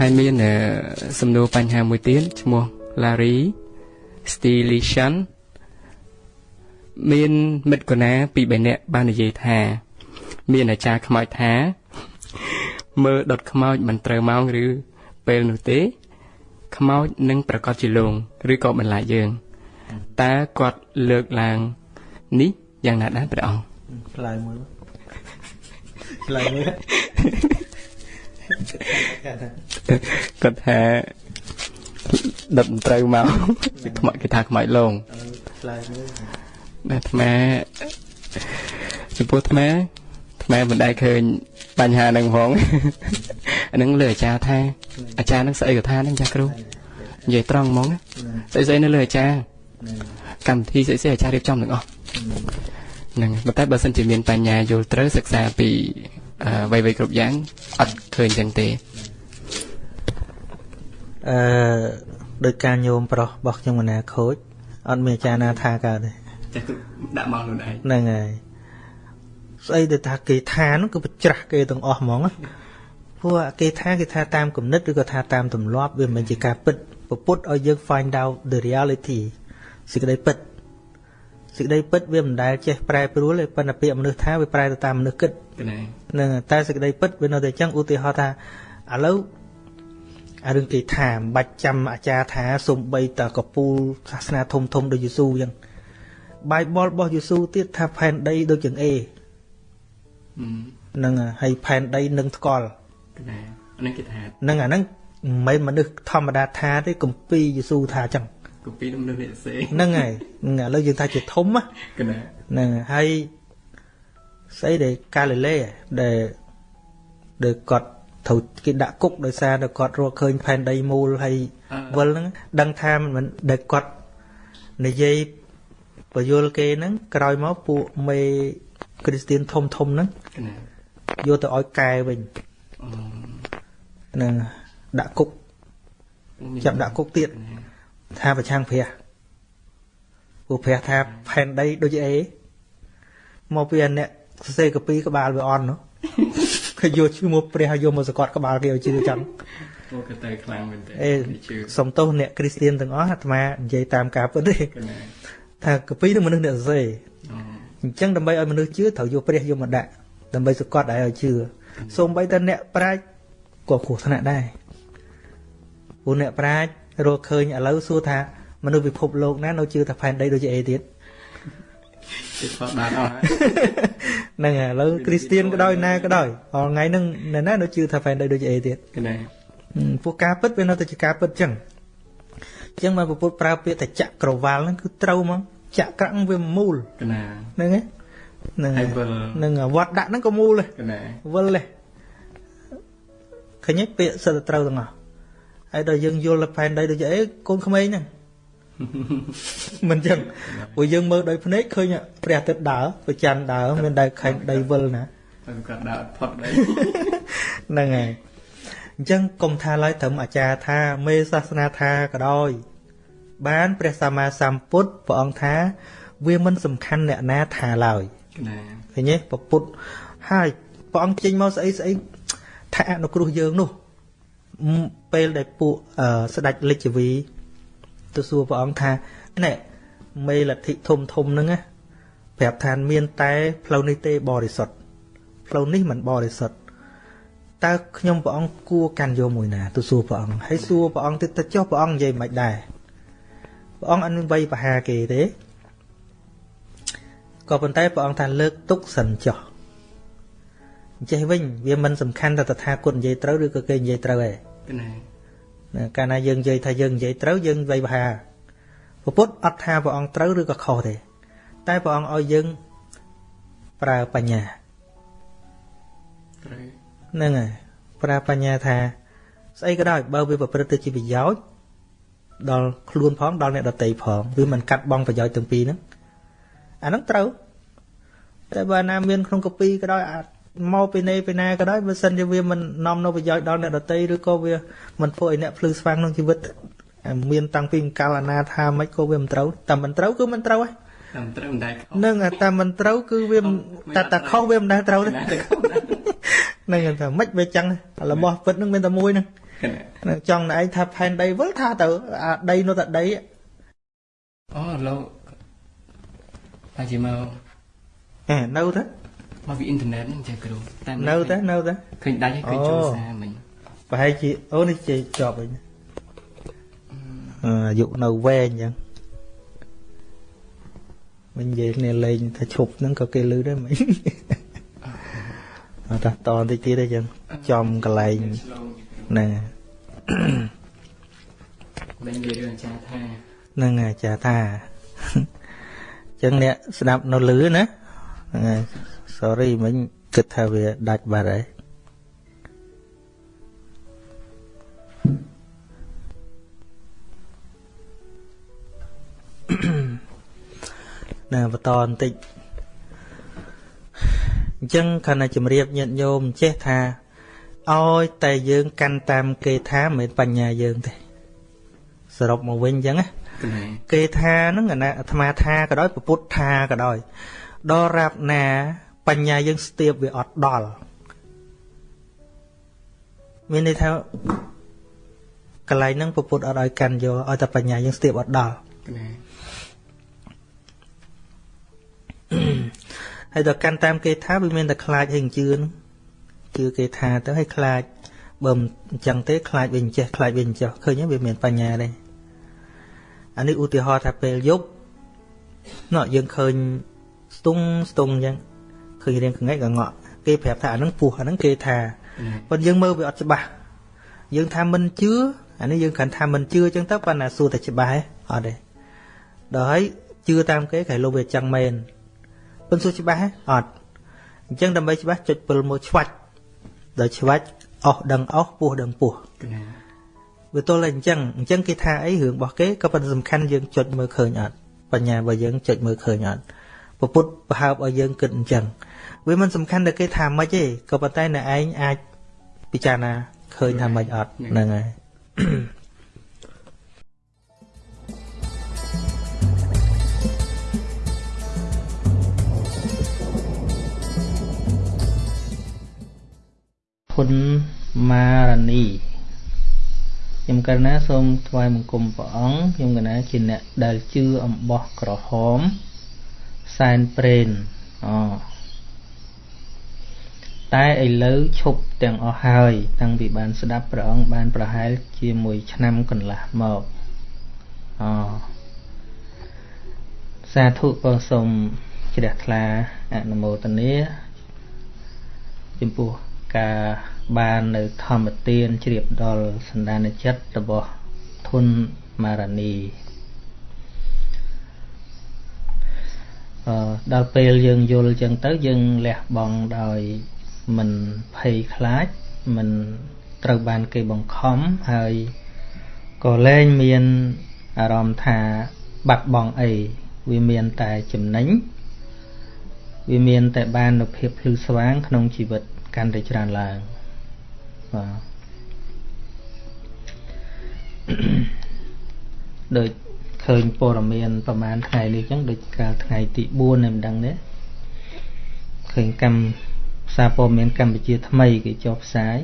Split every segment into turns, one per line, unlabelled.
ហើយមានអឺសំណួរបញ្ហាមួយទៀតឈ្មោះ Larry Stilishan មានមិត្តកណាពីរបីនាក់បាននិយាយថា មានអាចារ្យខ្មោចថា មើលដុតខ្មោចមិនត្រូវម៉ោងឬពេលនោះទេ ខ្មោចនឹងប្រកាសជាលងឬក៏បន្លាចយើងតើគាត់លើកឡើងនេះយ៉ាងណាដែរព្រះអង្គ
ឆ្លើយមួយឆ្លើយមួយ
គាត់ថាដុតមិនត្រូវមកខ្មោចគេថាខ្មោចលង
ឆ្លើយមួយ
តែអាត្មាចំពោះអាត្មាអាត្មាមិនដែលឃើញបញ្ហាហ្នឹងផងអាហ្នឹងលើអាចារ្យថាអាចារ្យហ្នឹងស្អីក៏ថាហ្នឹងចាស់គ្រូនិយាយត្រង់ហ្មងណាស្អីស្អីនៅលើអាចារ្យកម្មវិធីស្អីស្អីអាចារ្យរៀបចំទាំងអស់ហ្នឹងប៉ុន្តែបើសិនជាមានបញ្ញាយល់ត្រូវសិក្សាពី អឺអ្វីៗគ្រប់យ៉ាងអត់ឃើញចឹងទេ
អឺដោយការញោមប្រុសរបស់ខ្ញុំកណាខូចអត់មានអាចារ្យណាថាកើតទេ
ចាស់គ្រូដាក់មកខ្លួនឯង
ហ្នឹងហើយស្អីដែលថាគេថានោះគឺបច្រាស់គេទាំងអស់ហ្មងណាព្រោះគេថាគេថាតាមគំនិតឬក៏ថាតាមទម្លាប់វាមិនមែនជាការពិតពពុទ្ធឲ្យយើង find out the reality សេចក្តីពិត សេចក្តីពិតវាមិនដែលចេះប្រែប្រួលទេប៉ុន្តែពាក្យមនុស្សថាវាប្រែទៅតាមមនុស្សគិត
កណែ
ហ្នឹងហើយតែសេចក្តីពិតវានៅតែអញ្ចឹងឧទាហរណ៍ថាឥឡូវអារឿងគេថាមិនបាច់ចាំអាចារ្យថាសំបីតកពូលសាសនាធំធំដូចយេស៊ូអញ្ចឹងបាយបលរបស់យេស៊ូទៀតថាផែនដីដូចជាងអេ
អឺ
ហ្នឹងហើយហើយផែនដីនឹងថ្កល់
កណែអានេះគេថា
ហ្នឹងអាហ្នឹងមិនមែនមនុស្សធម្មតាថាទេគម្ពីរយេស៊ូថាអញ្ចឹង
កូពីនឹងនេះសេ
ហ្នឹងហើយហ្នឹងឥឡូវយើងថាជាធំណា
កណែ
ហ្នឹងហើយស្អីដែលកាលីលេដែលដែលគាត់ត្រូវគេដាក់គុកដោយសារតែគាត់រកឃើញផែនដីមូលហើយវិលហ្នឹងដឹងថាមិនដែលគាត់និយាយបយលគេហ្នឹងក្រោយមកពួកមេគ្រីស្ទៀនធំធំហ្នឹង
កណែ
យកទៅឲ្យកែវិញ
អឺ
ហ្នឹងដាក់គុកចាប់ដាក់គុកទៀត ថាប្រឆាំងព្រះពួកព្រះថាផែនដីដូចអីមកពីអាអ្នកសរសេរកាពីក្បាលវាអន់នោះគេយកឈ្មោះព្រះហើយយកមកសកត់ក្បាលគេឲ្យជឿចឹង
អូក៏ទៅខ្លាំងមែនតើ
អេ
ជឿ
សំទោសអ្នកគ្រីស្ទៀនទាំងអស់អាត្មានិយាយតាមការពិតទេ
កណែ
ថាកាពីនឹងមនុស្សអ្នកសរសេរ
អូ
អញ្ចឹងដើម្បីឲ្យមនុស្សជឿត្រូវយកព្រះយកមកដាក់ដើម្បីសកត់ឲ្យឲ្យជឿសូម្បីតែអ្នកប្រាជ្ញក៏គ្រោះថ្នាក់ដែរព្រោះអ្នកប្រាជ្ញ រកឃើញឥឡូវសួរថាមនុស្សពិភពលោកណានៅជឿថាផែនដីដូចជាអីទៀត
គេស្វាបានអស់ហើយ
ហ្នឹងហើយឥឡូវគ្រីស្ទៀនក៏ដោយណាក៏ដោយអល់ថ្ងៃហ្នឹងអ្នកណានៅជឿថាផែនដីដូចជាអីទៀត
កណែ
ហឹមពួកការពិតវានៅតែជាការពិតចឹងអញ្ចឹងមកពុទ្ធប្រើពាក្យតែចក្រវាលហ្នឹងគឺត្រូវហ្មកចក្រហ្នឹងវាមូល
កណែ
ហ្នឹងហើយហ្នឹង
ហើ
ហើយយ
វិល
ហ្នឹងហើយវត្តដាក់ហ្នឹងក៏មូលដែរ
កណែ
វិលទេឃើញទេពាក្យសិតតែត្រូវទាំងអស់ ហើយដល់យើងយល់ទៅផែនដីដូចជាអីកូនក្មេងហ្នឹងមិនចឹងព្រោះយើងមើលដោយភ្នែកឃើញព្រះអាទិត្យដើរព្រះច័ន្ទដើរមានតែខែងដីវិលណា
ហើយគាត់ដើរអត់ផុតដែរ
ហ្នឹងហើយអញ្ចឹងកុំថាឡើយត្រឹមអាចារ្យថាមេសាសនាថាក៏ដោយបានព្រះសម្មាសម្ពុទ្ធព្រះអង្គថាវាមិនសំខាន់អ្នកណាថាឡើយ
កណែ
ឃើញទេពពុទ្ធហើយព្រះអង្គចេញមកស្អីស្អីថាអនុគ្រោះយើងនោះម ពេលដែលពួកអឺស្ដេចលិច្ចវីទៅសួរព្រះអង្គថាណែមេលទ្ធិធំធំហ្នឹងណាប្រាប់ថាមានតែផ្លូវនេះទេបរិសុទ្ធផ្លូវនេះមិនបរិសុទ្ធតើខ្ញុំព្រះអង្គគួរកាន់យកមួយណាទៅសួរព្រះអង្គហើយសួរព្រះអង្គទៀតទៅចុះព្រះអង្គនិយាយមិនដែរព្រះអង្គអត់មានវ័យបហាគេទេក៏ប៉ុន្តែព្រះអង្គថាលើកទុកសិនចុះអញ្ចេះវិញវាមិនសំខាន់ថាតថាគតនិយាយត្រូវឬក៏គេនិយាយត្រូវឯង
ក ណែ
ណាកាលណាយើងនិយាយថាយើងនិយាយត្រូវយើងវៃបហាពពុទ្ធអត់ថាព្រះអង្គត្រូវឬក៏ខុសទេ តែព្រះអង្គឲ្យយើងប្រើបញ្ញា
ត្រូវ
ហ្នឹងហើយប្រើបញ្ញាថាស្អីក៏ដោយបើវាប្រព្រឹត្តទៅជាប្រយោជន៍ដល់ខ្លួនផងដល់អ្នកដតីផងវាមិនកាត់បងប្រយោជន៍ទាំងពីរហ្នឹងអាហ្នឹងត្រូវតែបើណាមានក្នុងកពីក៏ដោយអាច មកពីណេពីណាក៏ដោយបើសិនជាវាមិននាំនៅប្រយោជន៍ដល់អ្នកដតីឬក៏វាមិនធ្វើឲ្យអ្នកភ្លឺស្វាងក្នុងជីវិតអាមានតាំងពីកាលណាថាមិនក៏វាមិនត្រូវតែមិនត្រូវគឺមិនត្រូវហ៎
តាមត្រូវមិនដែរខុស
នឹងអាតែមិនត្រូវគឺវាមិនតែតែខុសវាមិនដែលត្រូវទេ
ណាតែខុសណា
ហ្នឹងហើយថាមិនវាចឹងរបស់ពិតហ្នឹងមានតែមួយហ្នឹងនឹងចង់ណែឯងថាផែនដីវិលថាទៅអាដីនោះតែដី
អូលោកតែជាមក
អេនៅទៅ
មកពីអ៊ីនធឺណិតហ្នឹងចាគ្រូ
តែនៅទៅនៅទៅ
ឃើញដាច់ហើយឃើញចូលសារមិញ
ប្រហែលជាអូនេះជាជាប់វិញអាយុនៅវែងអញ្ចឹងមិញនិយាយគ្នាលេងថាឈប់ហ្នឹងក៏គេលឺដែរមិញអត់តតបន្តិចទៀតអញ្ចឹងចំកន្លែងណា
មិញនិយាយរឿងអាចារ្យថា
ហ្នឹងអាចារ្យថាអញ្ចឹងអ្នកស្ដាប់នៅលឺណាហ្នឹងហើយ sorry មិញគិតថាវាដាច់បាត់ហើយណាបន្តបន្តិចអញ្ចឹងខណៈជំរាបញាតិញោមចេះថាឲ្យតែយើងកាន់តាមគេថាមិនមែនបញ្ញាយើងទេសរុបមកវិញអញ្ចឹងណាគេថាហ្នឹងអាត្មាថាក៏ដោយពុទ្ធថាក៏ដោយដល់រាបណា បញ្ញាយើងស្ទាបវាអត់ដល់មានន័យថាកន្លែងហ្នឹងពុទ្ធអត់ឲ្យកាន់យកឲ្យតែបញ្ញាយើងស្ទាបអត់ដល់ហើយដល់កាន់តាមគេថាវាមានតែខ្លាចហើយជឿនឹងជឿគេថាទៅឲ្យខ្លាចបើមិនអញ្ចឹងទេខ្លាចវិញចេះខ្លាចវិញចុះឃើញវាមានបញ្ញាដែរអានេះឧទាហរណ៍ថាពេលយប់ណោះយើងឃើញស្ទង់ស្ទង់អញ្ចឹង ឃើញរៀងកងែកកងក់គេប្រាប់ថាអានឹងពោះអានឹងគេថាប៉ុន្តែយើងមើលវាអត់ច្បាស់យើងថាមិនជឿអានេះយើងគ្រាន់ថាមិនជឿអញ្ចឹងទៅប៉ុន្តែសួរតែច្បាស់អត់ទេដល់ហើយជឿតាមគេគេលោកវាចឹងមែនប៉ុន្តែសួរច្បាស់អត់អញ្ចឹងដើម្បីច្បាស់ចុចពិលមួយឆ្វាច់ដល់ឆ្វាច់អស់ដឹងអស់ពោះដឹងពោះវាទល់តែអញ្ចឹងអញ្ចឹងគេថាអីរឿងរបស់គេក៏ប៉ុន្តែសំខាន់យើងចុចមើលឃើញអត់បញ្ញារបស់យើងចុចមើលឃើញអត់ពពុទ្ធប្រហើបឲ្យយើងគិតអញ្ចឹង វាមិនសំខាន់តែគេថាម៉េចទេក៏ប៉ុន្តែអ្នកឯងអាចពិចារណាឃើញថាម៉េចអត់ហ្នឹងហើយគុណមារនីខ្ញុំកណាសូមថ្វាយបង្គំព្រះអង្គខ្ញុំកណាជាអ្នកដែលជឿអំបោះក្រហមសែនព្រេនអូ តែឥឡូវឈប់ទាំងអស់ហើយ តាំងពីបានស្ដាប់ព្រះអង្គបានប្រហែលជាមួយឆ្នាំកន្លះមកអូសាធុក៏សូមជ្រះថ្លាអនុមោទនាចំពោះការបាននៅធម្មទានជ្រាបដល់សន្តានចិត្តរបស់ធុនមារនីអឺដល់ពេលយើងយល់ចឹងទៅយើងលះបង់ដោយ មិនភ័យខ្លាចមិនត្រូវបានគេបង្ខំហើយក៏លែងមានអារម្មណ៍ថាបាត់បង់អីវាមានតែចំណេញវាមានតែបាននូវភាពភ្លឺស្វាង ក្នុងជីវិតកាន់តែច្រើនឡើងបាទដូចឃើញព័ត៌មានប្រហែលថ្ងៃនេះអញ្ចឹងដូចកាលថ្ងៃទី4នេះមិនដឹងទេឃើញកម្ម សារព័ត៌មានកម្ពុជាថ្មីគេចុះផ្សាយ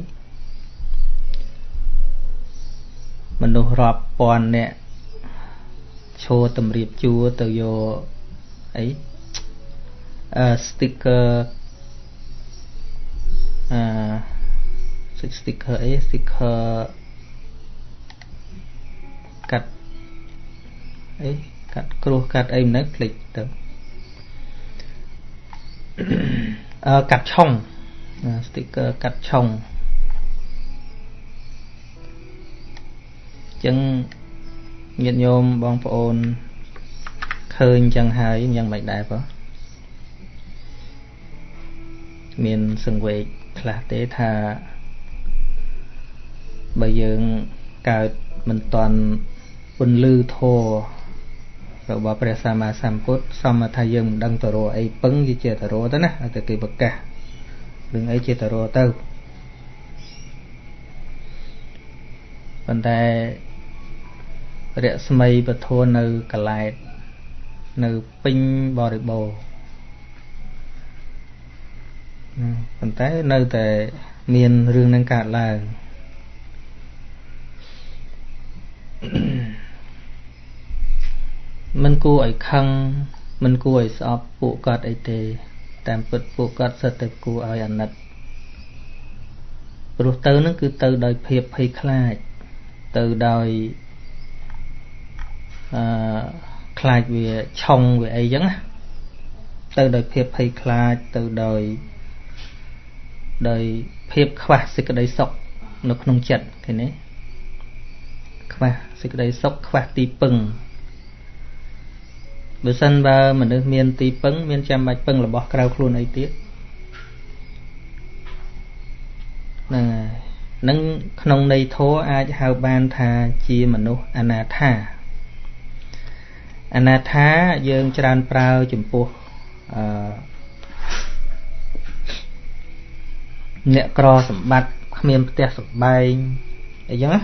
មនុស្សរាប់ពាន់នាក់ឈរតម្រៀបជួរទៅយកអីអឺ sticker អឺ sticker អី sticker កាត់អីកាត់គ្រោះកាត់អីមិនដឹងភ្លេចទៅអឺ កាត់ឆុង sticker កាត់ឆុងចឹងញាតិញោមបងប្អូនឃើញចឹងហើយយ៉ាងម៉េចដែរបងមានសង្វេគខ្លះទេថាបើយើងកើតមិនតន់ពន្លឺធម៌ របស់ព្រះសម្មាសម្ពុទ្ធសមថាយើងមិនដឹងទៅរកអីពឹងជាទៅរកទៅណាឲ្យតែគេប្រកាសរឿងអីជាទៅរកទៅប៉ុន្តែរស្មីពធនៅកលែតនៅពេញបរិបូរណ៍ប៉ុន្តែនៅតែមានរឿងនឹងកើតឡើង គួរឲ្យខឹងមិនគួរឲ្យស្អប់ពួកគាត់អីទេ តាមពិតពួកគាត់សិតតែគួរឲ្យអាណិតព្រោះទៅនឹងគឺទៅដោយភាពភ័យខ្លាចទៅដោយអឺខ្លាចវាឆុងវាអីចឹងណាទៅដោយភាពភ័យខ្លាចទៅដោយដោយភាពខ្វះសេចក្តីសុខនៅក្នុងចិត្តឃើញទេខ្វះសេចក្តីសុខខ្វះទីពឹង បើសិនបើមនុស្សមានទីពឹងមានចាំបាច់ពឹងរបស់ក្រៅខ្លួនអីទៀតហ្នឹងហើយនឹងក្នុងន័យធម៌អាចហៅបានថាជាមនុស្សអនាថាអនាថាយើងច្រើនប្រើចំពោះអឺអ្នកក្រសម្បត្តិគ្មានផ្ទះសម្បែងអីចឹងណា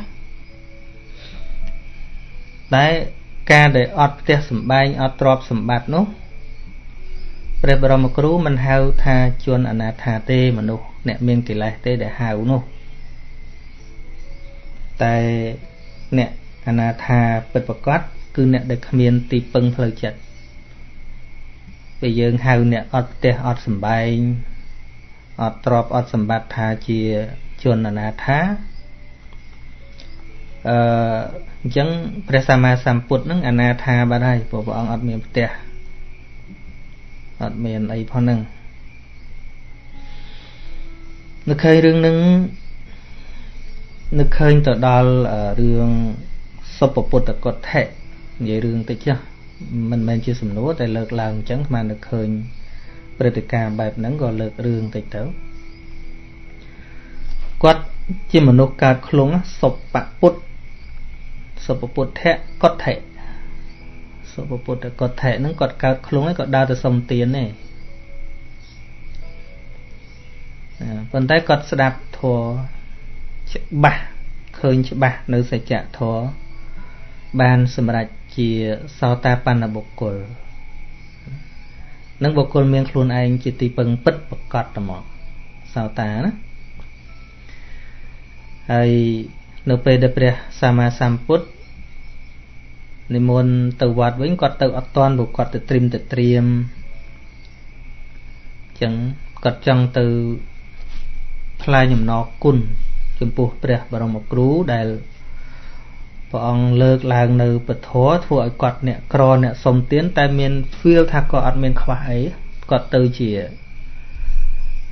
តែ ការដែលអត់ផ្ទះសម្បែងអត់ទ្រព្យសម្បត្តិនោះព្រះបរមគ្រូមិនហៅថាជនអនាថាទេមនុស្សអ្នកមានកិលេសទេដែលហៅនោះតែអ្នកអនាថាពិតប្រកបគឺអ្នកដែលគ្មានទីពឹងផ្លូវចិត្តពេលយើងហៅអ្នកអត់ផ្ទះអត់សម្បែងអត់ទ្រពអត់សម្បត្តិថាជាជនអនាថា អឺអញ្ចឹងព្រះសម្មាសម្ពុទ្ធនឹងអនាថាបាត់ហើយព្រោះព្រះអង្គអត់មានផ្ទះអត់មានអីផងហ្នឹងនឹកឃើញរឿងហ្នឹងនឹកឃើញទៅដល់រឿងសុពពុទ្ធកុដ្ឋិនិយាយរឿងតិចចុះមិនមែនជាសំណួរតែលើកឡើងអញ្ចឹងស្មាននឹកឃើញព្រឹត្តិការណ៍បែបហ្នឹងក៏លើករឿងតិចទៅគាត់ជាមនុស្សកើតខ្លងសុបពុទ្ធ សុបពុទ្ធៈកុដ្ឋិសុបពុទ្ធកុដ្ឋិហ្នឹងគាត់កើតខ្លងហើយគាត់ដើរទៅសុំទានទេប៉ុន្តែគាត់ស្ដាប់ធម៌ច្បាស់ឃើញច្បាស់នៅសច្ចធម៌បានសម្រេចជាសោតាបណ្ណបុគ្គលនឹងបុគ្គលមានខ្លួនឯងជាទីពឹងពិតប្រកបត្មងសោតាណាហើយ នៅពេលដែលព្រះសម្មាសម្ពុទ្ធនិមន្តទៅវត្តវិញគាត់ទៅអត់តាន់ព្រោះគាត់ទៅត្រៀមទៅត្រៀមអញ្ចឹងគាត់ចង់ទៅថ្លែងអំណរគុណចំពោះព្រះបរមគ្រូដែលព្រះអង្គលើកឡើងនៅពធធ្វើឲ្យគាត់អ្នកក្រអ្នកសុំទានតែមាន feel ថាគាត់អត់មានខ្វះអីគាត់ទៅជា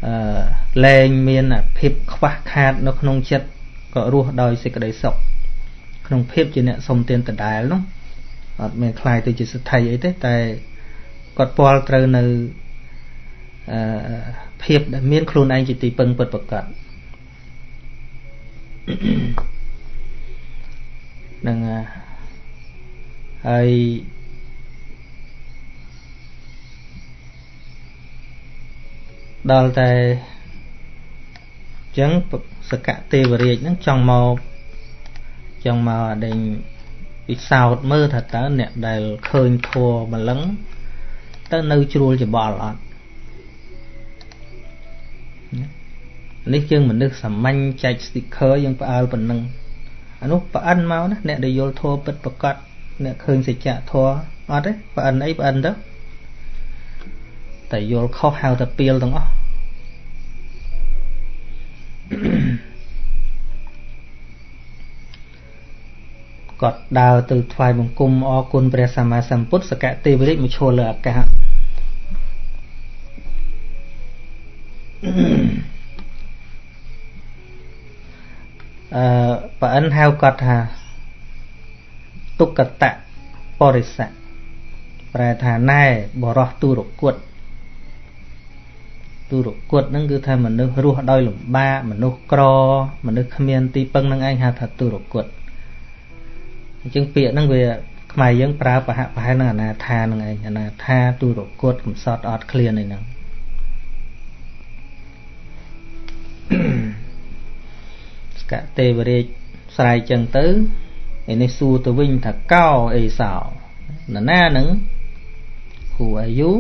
អឺលែងមានភាពខ្វះខាត នៅក្នុងចិត្ត ក៏រស់ដោយសេចក្តីសុខក្នុងភាពជាអ្នកសុំទានដដែលនោះអត់មានខ្លាយទៅជាសទ្ធិអីទេតែគាត់ពាល់ត្រូវនៅអឺភាពដែលមានខ្លួនឯងជាទីពឹងពិតប្រាកដនឹងហើយដល់តែអញ្ចឹង សកទេវរាជហ្នឹងចង់មកចង់មកអដេញពិសោធន៍មើលថាតើអ្នកដែលឃើញធัวម្លឹងទៅនៅជ្រួលច្បល់អត់នេះយើងមនុស្សសាមញ្ញចែក sticker យើងផ្អើលប៉ុណ្ណឹងអានោះប្អិនមកណាអ្នកដែលយល់ធัวពិតប្រកបអ្នកឃើញសច្ចៈធัวអត់ទេប្អិនអីប្អិនទៅតែយល់ខុសហៅតែពីលទាំងអស់ គាត់ដើរទៅថ្វាយបង្គំអរគុណព្រះសម្មាសម្ពុទ្ធសកទេវរាជមកឈរលើអាកាសអឺប្រអិនហៅគាត់ថាទុក្កតៈបរិស័កប្រែថាណែបរោះទុរគុត ទុរគុតហ្នឹងគឺថាមនុស្សរស់ដោយលំបាកមនុស្សក្រ មនុស្សគ្មានទីពឹងនឹងឯងហៅថាទុរគុតអញ្ចឹងពាក្យហ្នឹងវាខ្មែរយើងប្រើប្រហាក់ប្រហែលនឹងអនាថានឹងឯងអនាថាទុរគុតកំសត់អត់ឃ្លានឯហ្នឹងស្កទេវរាជស្រែកចឹងទៅឯនេះសួរទៅវិញថាកោអេសោនរណានឹង Who are you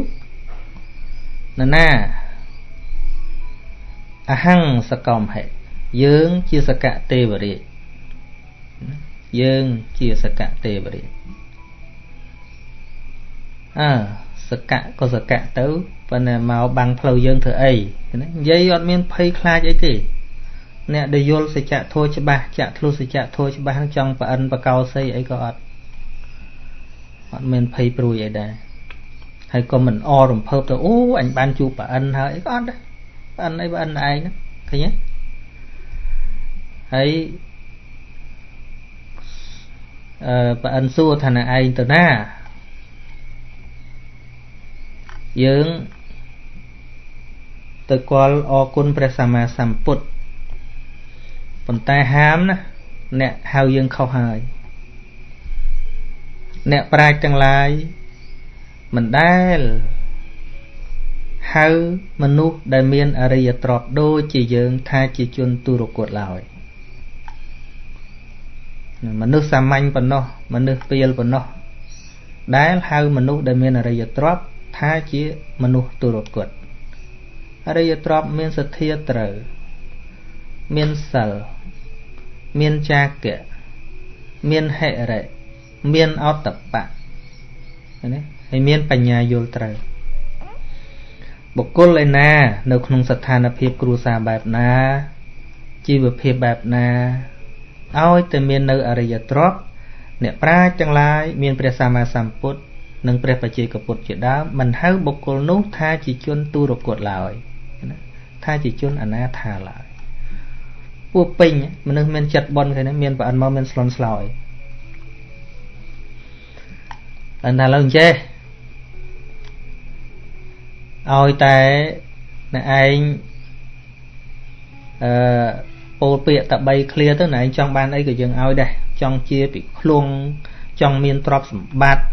នរណា អហង្សកំហិយើងជាសកទេវរាជយើងជាសកទេវរាជអើសកៈក៏សកៈទៅប៉ុន្តែមកបាំងផ្លូវយើងធ្វើអីណានិយាយអត់មានភ័យខ្លាចអីទេអ្នកដែលយល់សច្ចធម៌ច្បាស់ចាក់ធ្លុះសច្ចធម៌ច្បាស់ចង់ប្រអិនបកោសីអីក៏អត់អត់មានភ័យព្រួយអីដែរហើយក៏មិនអរំភើបទៅអូអញបានជួបប្រអិនហើយអីក៏អត់ដែរប្រ អិនអីប្រអិនឯងហ្នឹងឃើញទេហើយអឺប្រអិនសួរថាណឯងទៅណាយើងទៅគាល់អរគុណព្រះសម្មាសម្ពុទ្ធប៉ុន្តែហាមណាអ្នកហៅយើងខុសហើយអ្នកប្រាជ្ញទាំងឡាយមិនដែល ហៅមនុស្សដែលមានអរិយទ្រព្យដូចជាយើងថាជាជនទុរគតឡើយមនុស្សសាមញ្ញប៉ុណ្ណោះមនុស្សពីលប៉ុណ្ណោះដែលហៅមនុស្សដែលមានអរិយទ្រព្យថាជាមនុស្សទុរគតអរិយទ្រព្យមានសទ្ធាត្រូវមានសិលមានចាគៈមានហិរិមានអតបៈណាហើយមានបញ្ញាយល់ត្រូវ បុគ្គលឯណា នៅក្នុងស្ថានភាពគ្រួសារបែបណាជីវភាពបែបណាឲ្យតែមាននៅអរិយទ្រព្យអ្នកប្រាជ្ញទាំងឡាយមានព្រះសម្មាសម្ពុទ្ធនិងព្រះបជាកពុទ្ធជាដើមមិនហៅបុគ្គលនោះថាជាជនទុរគតឡើយណាថាជាជនអនាថាឡើយពួកពេញមនុស្សមានចិត្តបនគេមានប្រអិនមកមានស្លន់ស្លោយតែថាឡើយចេះ ឲ្យតែណែឯងអឺពោលពាក្យតែ3ឃ្លាទៅណែឯងចង់បានអីក៏យើងឲ្យដែរចង់ជាពិឃ្លួងចង់មានទ្រព្យសម្បត្តិ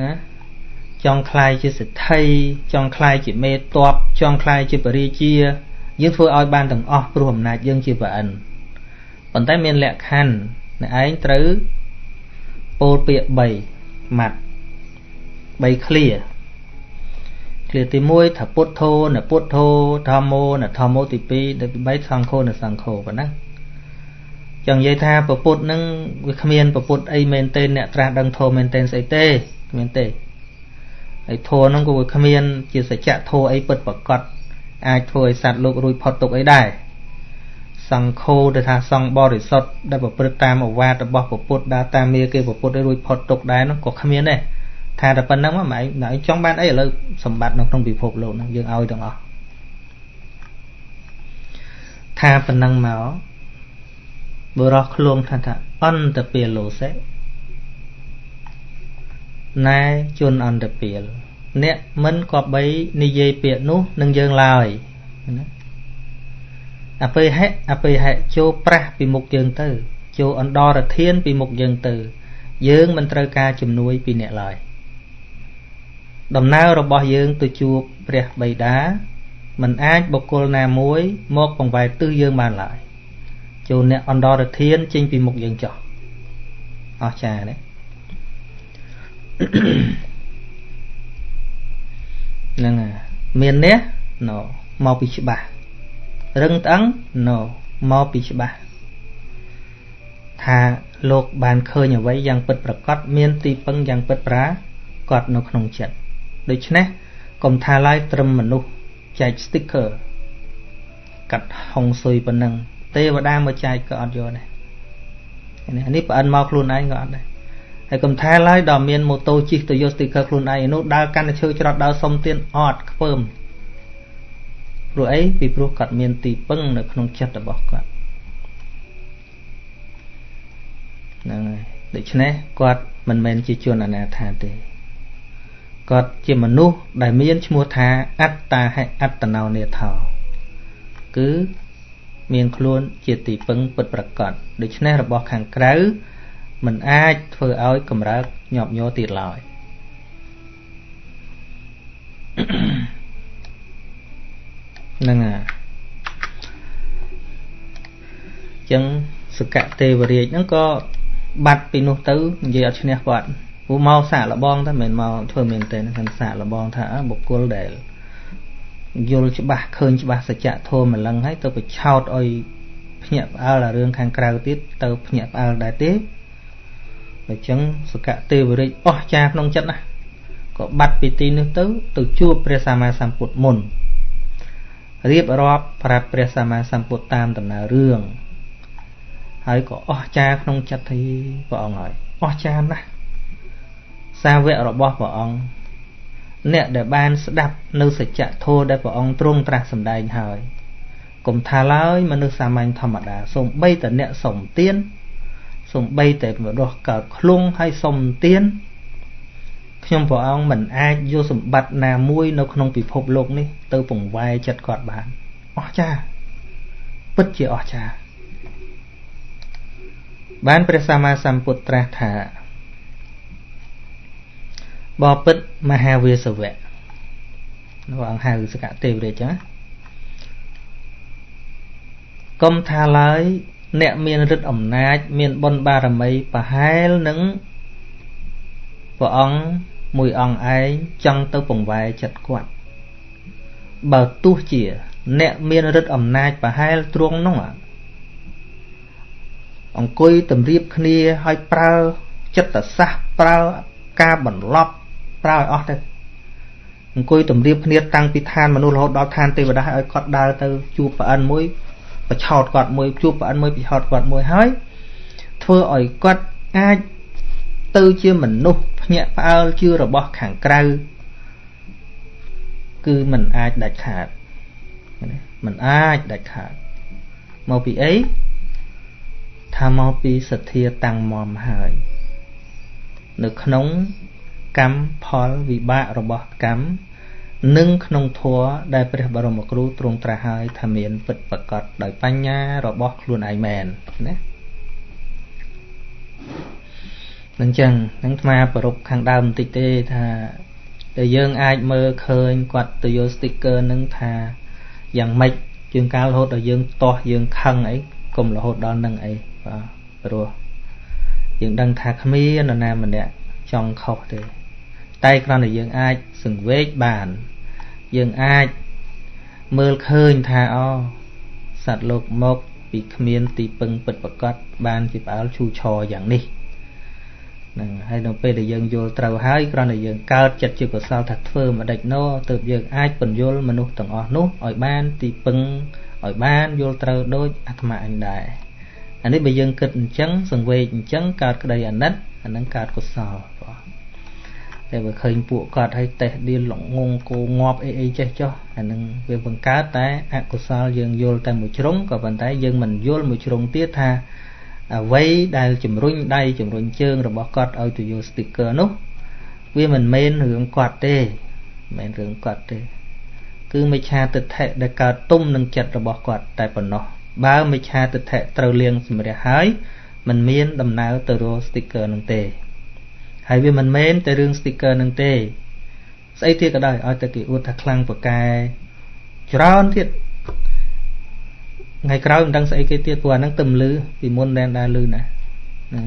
ណាចង់ខ្លាយជាសិទ្ធិចង់ខ្លាយជាមេតបចង់ខ្លាយជាបរិជាយើងធ្វើឲ្យបានទាំងអស់ព្រោះអំណាចយើងជាប្រអិនប៉ុន្តែមានលក្ខខណ្ឌអ្នកឯងត្រូវពោលពាក្យ3ម៉ាត់3ឃ្លា ឃ្លាទី1ថាពុទ្ធោនពុទ្ធោធម្មោនធម្មោទី2ទី3សង្ឃោនសង្ឃោប៉ុណ្ណាចង់និយាយថាពពុទ្ធនឹងវាគ្មានពពុទ្ធអីមែនទេអ្នកត្រាស់ដឹងធម៌មែនទេស្អីទេគ្មានទេហើយធម៌ហ្នឹងក៏វាគ្មាន ជាសច្ចធម៌អីពិតប្រកបអាចធ្វើឲ្យសត្វលោករួចផុតទុកអីដែរសង្ឃោទៅថាសង្ឃបរិសុទ្ធដែលប្រព្រឹត្តតាមអវាទរបស់ពុទ្ធដើរតាមមាគេពុទ្ធឲ្យរួចផុតទុកដែរនោះក៏គ្មានដែរ ថាតែប៉ុណ្្នឹងមកម៉ែឯងចង់បានអីឥឡូវសម្បត្តិនៅក្នុងពិភពលោកហ្នឹងយើងឲ្យទាំងអស់ថាប៉ុណ្្នឹងមកបុរសឃ្លងថាថាអន្តពាលោសេណែជនអន្តពាលអ្នកមិនគប្បីនិយាយពាក្យនោះនឹងយើងឡើយណាអបិហិអបិហិចូលប្រាស់ពីមុខយើងទៅចូលអន្តរធានពីមុខយើងទៅ យើងមិនត្រូវការជំនួយពីអ្នកឡើយ ដំណើររបស់យើងទៅជួបព្រះបិតាមិនអាចបុគ្គលណាមួយ មកបង្វែរទិសយើងបានឡើយចូលអ្នកអន្តរធានចេញពីមុខយើងចោះអស្ចារ្យណាហ្នឹងមាននេះ no មកពីច្បាស់រឹងត្អឹង no មកពីច្បាស់ថាលោកបានឃើញអ្វីយ៉ាងពិតប្រកបមានទីពឹងយ៉ាងពិតប្រាកដនៅក្នុងចិត្ត ដូច្នេះកុំថាឡើយត្រឹមមនុស្សចែក sticker កាត់ហុងស៊ុយប៉ុណ្ណឹងទេវតាមកចែកក៏អត់យកដែរនេះប្រអិនមកខ្លួនឯងក៏អត់ដែរហើយកុំថាឡើយដល់មានម៉ូតូជិះទៅយក sticker ខ្លួនឯងនោះដើរកាន់តែឈើច្រត់ដើរសុំទៀនអត់ខ្ពើមព្រោះអីពីព្រោះគាត់មានទីពឹងនៅក្នុងចិត្តរបស់គាត់ហ្នឹងហើយដូច្នេះគាត់មិនមែនជាជនអនាថាទេ គាត់ជាមនុស្សដែលមានឈ្មោះថាអត្តាហិអត្តណោនេថោគឺមានខ្លួនជាទីពឹងពិតប្រកបដូច្នេះរបស់ខាងក្រៅមិនអាចធ្វើឲ្យកម្រើកញាប់ញ័រទៀតឡើយហ្នឹងហើយចឹងសកទេវរាជហ្នឹងក៏បាត់ពីនោះទៅនិយាយអត់ឈ្នះគាត់ ពូមកសាកលបងតែមិនមកធ្វើមែនទេខ្ញុំសាកលបងថាបុគ្គលដែលយល់ច្បាស់ឃើញច្បាស់សច្ចធម៌ម្លឹងហើយទៅបញ្ឆោតឲ្យភ្ញាក់ផ្អើលរឿងខាងក្រៅទៀតទៅភ្ញាក់ផ្អើលដែរទេអញ្ចឹងសកទេវរាជអស់ចាក្នុងចិត្តណាក៏បាត់ពីទីនោះទៅ ទៅជួបព្រះសម្មាសម្ពុទ្ធមុនរៀបរាប់ប្រាប់ព្រះសម្មាសម្ពុទ្ធតាមដំណើររឿងហើយក៏អស់ចាក្នុងចិត្តទីព្រះអង្គហើយអស់ចាណាស់ សាវករបស់ព្រះអង្គអ្នកដែលបានស្ដាប់នៅសច្ចធម៌ដែលព្រះអង្គទ្រង់ត្រាស់សម្ដែងហើយកុំថាឡើយមនុស្សសាមញ្ញធម្មតាសូម្បីតែអ្នកសុំទានសូម្បីតែមនុស្សកើតឃ្លងហើយសុំទានខ្ញុំព្រះអង្គមិនអាចយកសម្បត្តិណាមួយនៅក្នុងពិភពលោកនេះទៅពង្វាយចិត្តគាត់បានអស្ចារ្យពិតជាអស្ចារ្យបានព្រះសម្មាសម្ពុទ្ធត្រាស់ថា បបិទ្ធមហាវាសវៈព្រះអង្គហៅសកទេវរាជណាកុំថាឡើយ អ្នកមានឫទ្ធិអំណាច មានបុណ្យបារមីប្រហែលនឹងព្រះអង្គមួយអង្គឯងចង់ទៅពង្វែចិត្តគាត់បើទោះជា អ្នកមានឫទ្ធិអំណាចប្រហែលទ្រង់នោះអង្គុយតម្រៀបគ្នាឲ្យប្រើចិត្តសាស្ត្រប្រើការបន្លប់ ប្រើឲ្យអស់ទៅអង្គុយតម្រៀបគ្នាតាំងពីឋានមនុស្សរហូតដល់ឋានទេវតាឲ្យគាត់ដើរទៅជួបប្រអិនមួយប្រឆោតគាត់មួយជួបប្រអិនមួយប្រឆោតគាត់មួយហើយធ្វើឲ្យគាត់អាចទៅជាមនុស្សភ្ញាក់ផ្អើលជឿរបស់ខាងក្រៅគឺมันអាចដាច់ខាតมันអាចដាច់ខាតមកពីអីថាមកពីសទ្ធាតាំងមមហើយនៅក្នុង កម្មផលវិបាករបស់កម្មនិងក្នុងធัวដែលព្រះបរមគ្រូទ្រង់ត្រាស់ហើយថាមានពិតប្រកបដោយបញ្ញារបស់ខ្លួនឯងមែនណានឹងចឹងនឹងអាប្រពខាងដើមបន្តិចទេថាតែយើងអាចមើលឃើញគាត់ទៅយក sticker នឹងថាយ៉ាងម៉េចជាងកាលរហូតដល់យើងទាស់យើងខឹងអីកុំរហូតដល់នឹងអីបាទព្រោះយើងដឹងថាគ្មាននរណាម្នាក់ចង់ខុសទេ តែគ្រាន់តែយើងអាចសង្វេគបាន យើងអាចមើលឃើញថាអូសត្វលោកមកពីគ្មានទីពឹងពិតប្រកបបានជាផ្អើលឈូឆរយ៉ាងនេះហ្នឹងហើយនៅពេលដែលយើងយល់ត្រូវហើយគ្រាន់តែយើងកើតចិត្តជាកុសលថាធ្វើមិនដេចណោទើបយើងអាចបញ្យល់មនុស្សទាំងអស់នោះឲ្យបានទីពឹងឲ្យបានយល់ត្រូវដូចអាត្មាអញដែរអានេះបើយើងគិតអញ្ចឹងសង្វេគអញ្ចឹងកើតក្តីអាណិតអានឹងកើតកុសលបង តែបើឃើញពួកគាត់ឲ្យតេះឌៀលលងងគោងាប់អីអីចេះចុះអានឹងវាបង្កើតតែអកុសលយើងយល់តែមួយជ្រុងក៏ប៉ុន្តែយើងមិនយល់មួយជ្រុងទៀតថាអ្វីដែលជំរុញដៃជំរុញជើងរបស់គាត់ឲ្យទៅយក sticker នោះវាមិនមែនរឿងគាត់ទេមិនមែនរឿងគាត់ទេ គឺមិច្ឆាទិដ្ឋិដែលកើតទុំនឹងចិត្តរបស់គាត់តែប៉ុណ្ណោះបើមិច្ឆាទិដ្ឋិត្រូវលៀងសម្រះហើយมันមានដំណើរទៅរក sticker នឹងទេ ហើយវាមិនមែនតែរឿង sticker នឹងទេស្អីទៀតក៏ដោយឲ្យតែគេអួតថាខ្លាំងប្រកែច្រើនទៀតថ្ងៃក្រោយមិនដឹងស្អីគេទៀតព្រោះអាហ្នឹងទៅលឺពីមុនដែនដែរលឺណា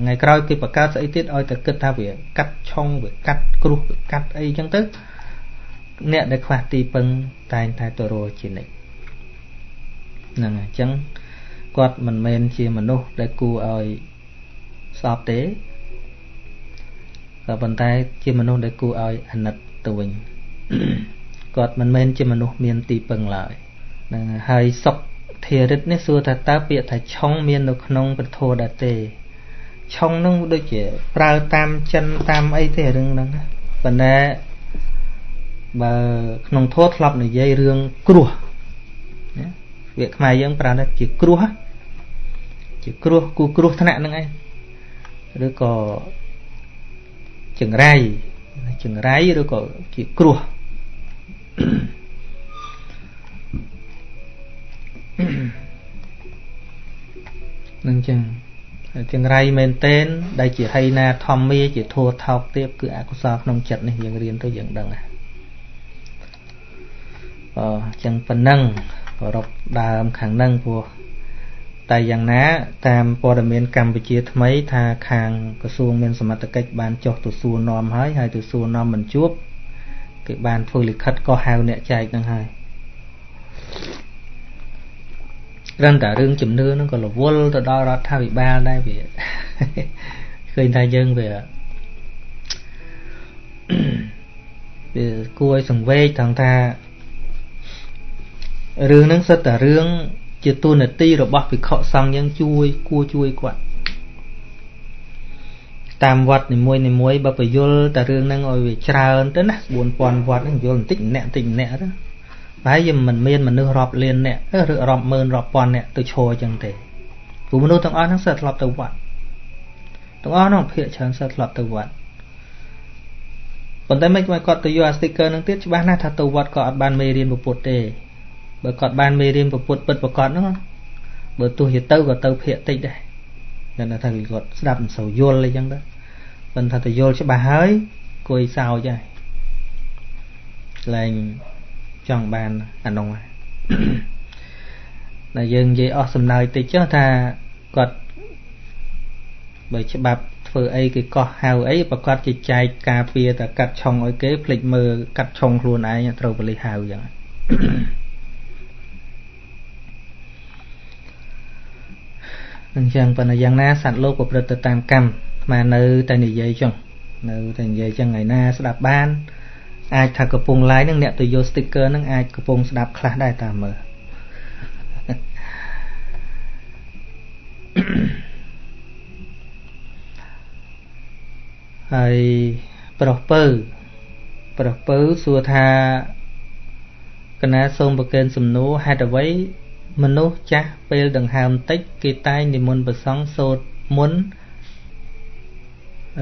ថ្ងៃក្រោយគេបង្កើតស្អីទៀតឲ្យតែគិតថាវាកាត់ឆុងវាកាត់គ្រោះវាកាត់អីចឹងទៅអ្នកដែលខ្វះទីពឹងតែងតែទៅរកជានិច្ចហ្នឹងអញ្ចឹងគាត់មិនមែនជាមនុស្សដែលគួរឲ្យស្អប់ទេ ក៏ប៉ុន្តែជាមនុស្សដែលគួរឲ្យអាណិតទៅវិញគាត់មិនមែនជាមនុស្សមានទីពឹងឡើយនឹងហើយសុខធារិតនេះសួរថាតើពាក្យថាឆុងមាននៅក្នុងពធដែរទេឆុងនឹងដូចជាប្រើតាមចិនតាមអីទេរឿងហ្នឹងប៉ុន្តែបើក្នុងធម៌ធ្លាប់និយាយរឿងគ្រោះណាវាខ្មែរយើងប្រើថាជាគ្រោះជាគ្រោះគូគ្រោះថ្នាក់ហ្នឹងឯងឬក៏ ចង្រៃចង្រៃឬក៏ជាគ្រោះនឹងចឹងចង្រៃមែនតែនដែលជាហីណាធម្មាជាធัวថោកទៀបគឺអកុសលក្នុងចិត្តនេះយើងរៀនទៅយើងដឹងហ្នឹងអញ្ចឹងប៉ុណ្ណឹងប្ររពដើមខាងហ្នឹងព្រោះ តែយ៉ាងណា តាមព័ត៌មានកម្ពុជាថ្មីថាខាងក្រសួងមានសមត្ថកិច្ចបានចុះទៅសួរនាំហើយហើយទៅសួរនាំមិនជួបគេបានធ្វើលិខិតក៏ហៅអ្នកចែកហ្នឹងហើយរឹងតែរឿងជំនឿហ្នឹងក៏រវល់ទៅដល់រដ្ឋាភិបាលដែរវាឃើញថាយើងវាវាគួរឲ្យសង្វេគថងថារឿងហ្នឹងសិតតែរឿង ជាទូនាទីរបស់ភិក្ខុសង្ឃយើងជួយគួរជួយគាត់តាមវត្តនីមួយនីមួយបើបញ្យលតែរឿងហ្នឹងឲ្យវាច្រើនទៅណា4000វត្តហ្នឹងយល់បន្តិចម្នាក់បន្តិចម្នាក់ទៅប្រហែលជាមិនមានមនុស្សរាប់លានអ្នកឬរាប់ម៉ឺនរាប់ពាន់អ្នកទៅឈរអញ្ចឹងទេព្រោះមនុស្សទាំងអស់ហ្នឹងសិតធ្លាប់ទៅវត្តទាំងអស់ហ្នឹងភាកច្រើនសិតធ្លាប់ទៅវត្តប៉ុន្តែមិនមកគាត់ទៅយកអា sticker ហ្នឹងទៀតច្បាស់ណាស់ថាទៅវត្តក៏អត់បានមេរៀនពុទ្ធទេ បើគាត់បានមេរៀនពុទ្ធពិតប្រកបហ្នឹងបើទោះជាទៅក៏ទៅភាកតិចដែរគាត់ថាគាត់ស្ដាប់មិនសូវយល់អីចឹងទៅប៉ុន្តែទៅយល់ច្បាស់ហើយគួយសោចហើយលែងចង់បានអានោះតែយើងនិយាយអស់សំណើចតិចចុះថាគាត់បើច្បាប់ធ្វើអីគេកោះហៅអីប្រកាសជាចែកការពារតែកាត់ឆុងឲ្យគេភ្លេចមើលកាត់ឆុងខ្លួនឯងត្រូវបលិសហៅចឹង អញ្ចឹងប៉ុន្តែយ៉ាងណាសត្វលោកប្រព្រឹត្តទៅតាមកម្មស្មាននៅតែនិយាយចឹងនៅតែនិយាយចឹងថ្ងៃណាស្ដាប់បានអាចថាកំពុង live ហ្នឹងអ្នកទៅយក sticker ហ្នឹងអាចកំពុងស្ដាប់ខ្លះដែរតាមមើលហើយប្រុសពៅប្រុសពៅសួរថាកណាសូមប្រកេនសំណួរហេតុអ្វី មនុស្សចាស់ពេលដង្ហើមតិច គេតែងនិមន្តប្រសង់សូត្រមុន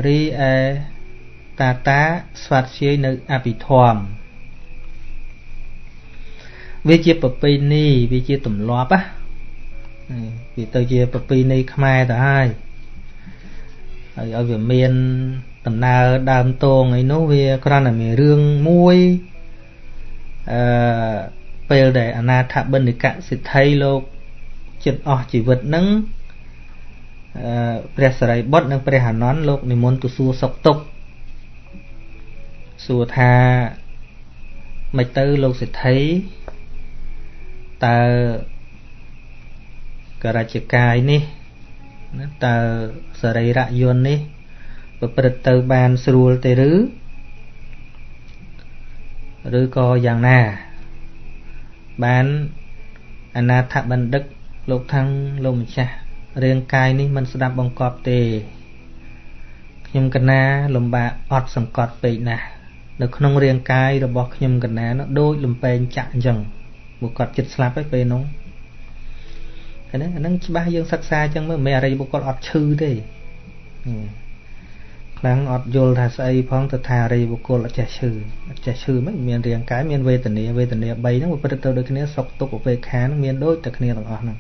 រីឯតាតាស្វាត់ជាយនៅអភិធម្មវាជាប្រពៃណីវាជាទម្លាប់ណាវាទៅជាប្រពៃណីខ្មែរទៅហើយហើយឲ្យវាមានដំណើរដើមតងអីនោះវាគ្រាន់តែមានរឿងមួយអឺ ពេលដែលអនាថបិណ្ឌិកសិទ្ធិលោកចិត្តអស់ជីវិតនឹងអឺព្រះសរិបុត្រនិងព្រះអានន្ទលោកនិមន្តទៅសួរសុខទុក្ខសួរថាមិនទៅលោកសិទ្ធិតើករាជកាយនេះណាតើសរីរយន្តនេះប្រព្រឹត្តទៅបានស្រួលទេឬឬក៏យ៉ាងណា បានអនាថបណ្ឌិតលោកថាំងលោកម្ចាស់រាងកាយនេះមិនស្ដាប់បង្កប់ទេខ្ញុំកណាលំបាកអត់សង្កត់ពេកណាស់នៅក្នុងរាងកាយរបស់ខ្ញុំកណានោះដូចលំពេងចាក់អញ្ចឹងមកគាត់ចិត្តស្លាប់ហើយពេលនោះហ្នឹងអាហ្នឹងច្បាស់យើងសិក្សាអញ្ចឹងមើលមិនមែនអរិយបុគ្គលអត់ឈឺទេ ខ្លាំងអត់យល់ថាស្អីផងទៅថាអរិយបុគ្គលអត់ចេះឈឺអត់ចេះឈឺមិនមានរាងកាយមានវេទនាវេទនា3ហ្នឹងវាប្រព្រឹត្តទៅដូចគ្នាសុខទុក្ខឧបេក្ខាហ្នឹងមានដូចតែគ្នាទាំងអស់ហ្នឹង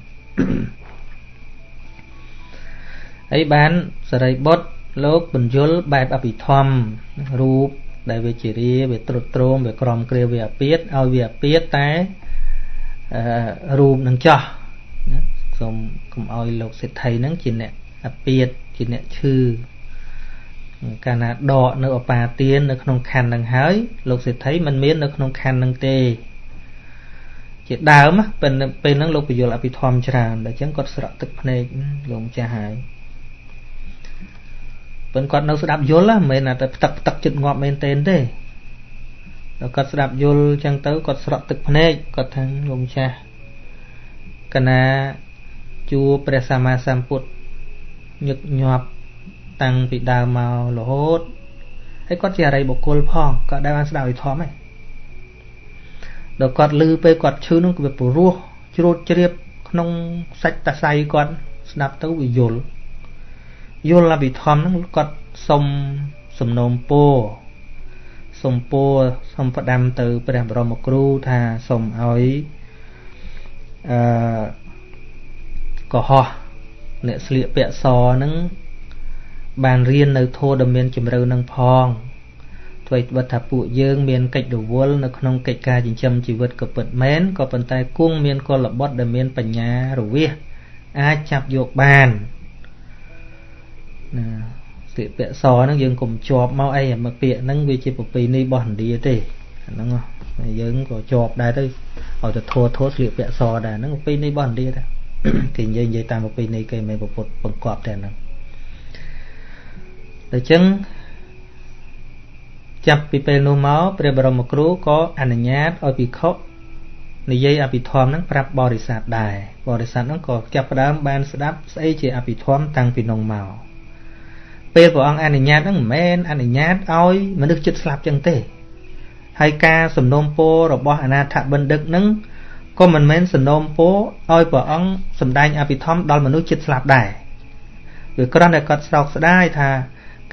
ហើយបានសរិបុត្រលោកបញ្យលបែបអភិធម្មរូបដែលវាជារាវាត្រុតត្រោមវាក្រំគ្រាវាអាពាតឲ្យវាអាពាតតែអឺរូបនឹងចោះណាសូមកុំឲ្យលោកសិទ្ធិហ្នឹងជាអ្នកអាពាតជាអ្នកឈឺ កាលណាដកនៅអបាទាននៅក្នុងខណ្ឌនឹងហើយលោកសិទ្ធិមិនមាននៅក្នុងខណ្ឌនឹងទេ ជាដើមពេលពេលហ្នឹងលោកពយល់អភិធម្មច្រើនដល់អញ្ចឹងគាត់ស្រក់ទឹកភ្នែកលោកម្ចាស់ហើយប៉ុន្តែគាត់នៅស្ដាប់យល់មិនមែនតែផ្ទឹកផ្ទឹកចិត្តងាប់មែនទេទេដល់គាត់ស្ដាប់យល់អញ្ចឹងទៅគាត់ស្រក់ទឹកភ្នែកគាត់ថាលោកម្ចាស់កណាជួព្រះសម្មាសម្ពុទ្ធញឹកញាប់ តាំងពីដើមមករហូតហើយគាត់ជាអរិយបុគ្គលផងគាត់ដែលបានស្ដាប់វិធម្មឯងដល់គាត់លឺពេលគាត់ឈឺនោះវាព្រោះជ្រួតជ្រាបក្នុងសាច់តសៃគាត់ស្ដាប់ទៅវាយល់យល់អភិធម្មហ្នឹងគាត់សុំសំណូមពរសុំពរសុំផ្ដាំទៅព្រះបរមគ្រូថាសុំឲ្យអឺកុហកអ្នកស្លៀកពាក់សហ្នឹង បានរៀននៅធម៌ដ៏មានជំរឿនឹងផងអ្វីត្បិតថាពួកយើងមានកិច្ចរវល់នៅក្នុងកិច្ចការចិញ្ចឹមជីវិតក៏ពិតមែនក៏ប៉ុន្តែគង់មានកលបុត្រដែលមានបញ្ញារវាសអាចចាប់យកបានណាពាក្យពាក្យសហ្នឹងយើងកុំជាប់មកអីមកពាក្យហ្នឹងវាជាប្រពៃណីរបស់ឥណ្ឌាទេអាហ្នឹងយើងក៏ជាប់ដែរទៅឲ្យទៅធัวធัวស្លៀកពាក់សដែរហ្នឹងប្រពៃណីរបស់ឥណ្ឌាដែរគេនិយាយនិយាយតាមប្រពៃណីគេមិនប្រពុតបង្កប់តែហ្នឹង ដូច្នេះចាប់ពីពេលនោះមកព្រះបរមគ្រូក៏អនុញ្ញាតឲ្យភិក្ខុនិយាយអភិធម្មហ្នឹងប្រាប់បរិស័ទដែរបរិស័ទហ្នឹងក៏ចាប់ផ្ដើមបានស្ដាប់ស្អីជាអភិធម្មតាំងពីនោះមកពេលព្រះអង្គអនុញ្ញាតហ្នឹងមិនមែនអនុញ្ញាតឲ្យមនុស្សចិត្តស្លាប់ចឹងទេហើយការសំណូមពររបស់អនាថបណ្ឌិតហ្នឹងក៏មិនមែនសំណូមពរឲ្យព្រះអង្គសម្ដែងអភិធម្មដល់មនុស្សចិត្តស្លាប់ដែរវាគ្រាន់តែគាត់ស្រោកស្ដាយថា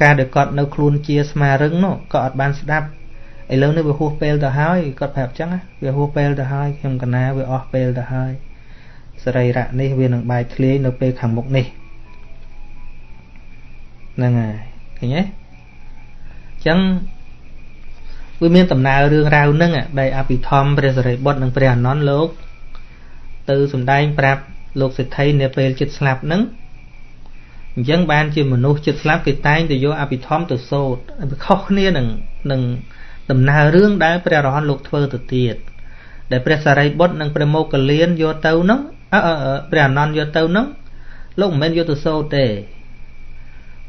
ការដែលគាត់នៅខ្លួនជាស្មារឹងនោះក៏អត់បានស្ដាប់ឥឡូវនេះវាហួសពេលទៅហើយគាត់ប្រាប់ចឹងវាហួសពេលទៅហើយខ្ញុំកណាវាអស់ពេលទៅហើយសរីរៈនេះវានឹងបែកធ្លាយនៅពេលខាងមុខនេះហ្នឹងហើយឃើញទេចឹងវាមានដំណើររឿងរ៉ាវហ្នឹងដែលអភិធម្មព្រះសរិបុត្រនិងព្រះអនន្តលោក ទៅសំដែងប្រាប់លោកសេដ្ឋីនៅពេលចិត្តស្លាប់ហ្នឹង អញ្ចឹងបានជាមនុស្សចិត្តស្លាប់គេតែងទៅយកអភិធម្មទៅសូត្រវាខុសគ្នានឹងនឹងដំណើររឿងដែលព្រះរហន្តលោកធ្វើទៅទៀតដែលព្រះសារីបុត្រនិងព្រះមោគលានយកទៅហ្នឹងអឺព្រះអនន្តយកទៅហ្នឹងលោកមិនមែនយកទៅសូត្រទេ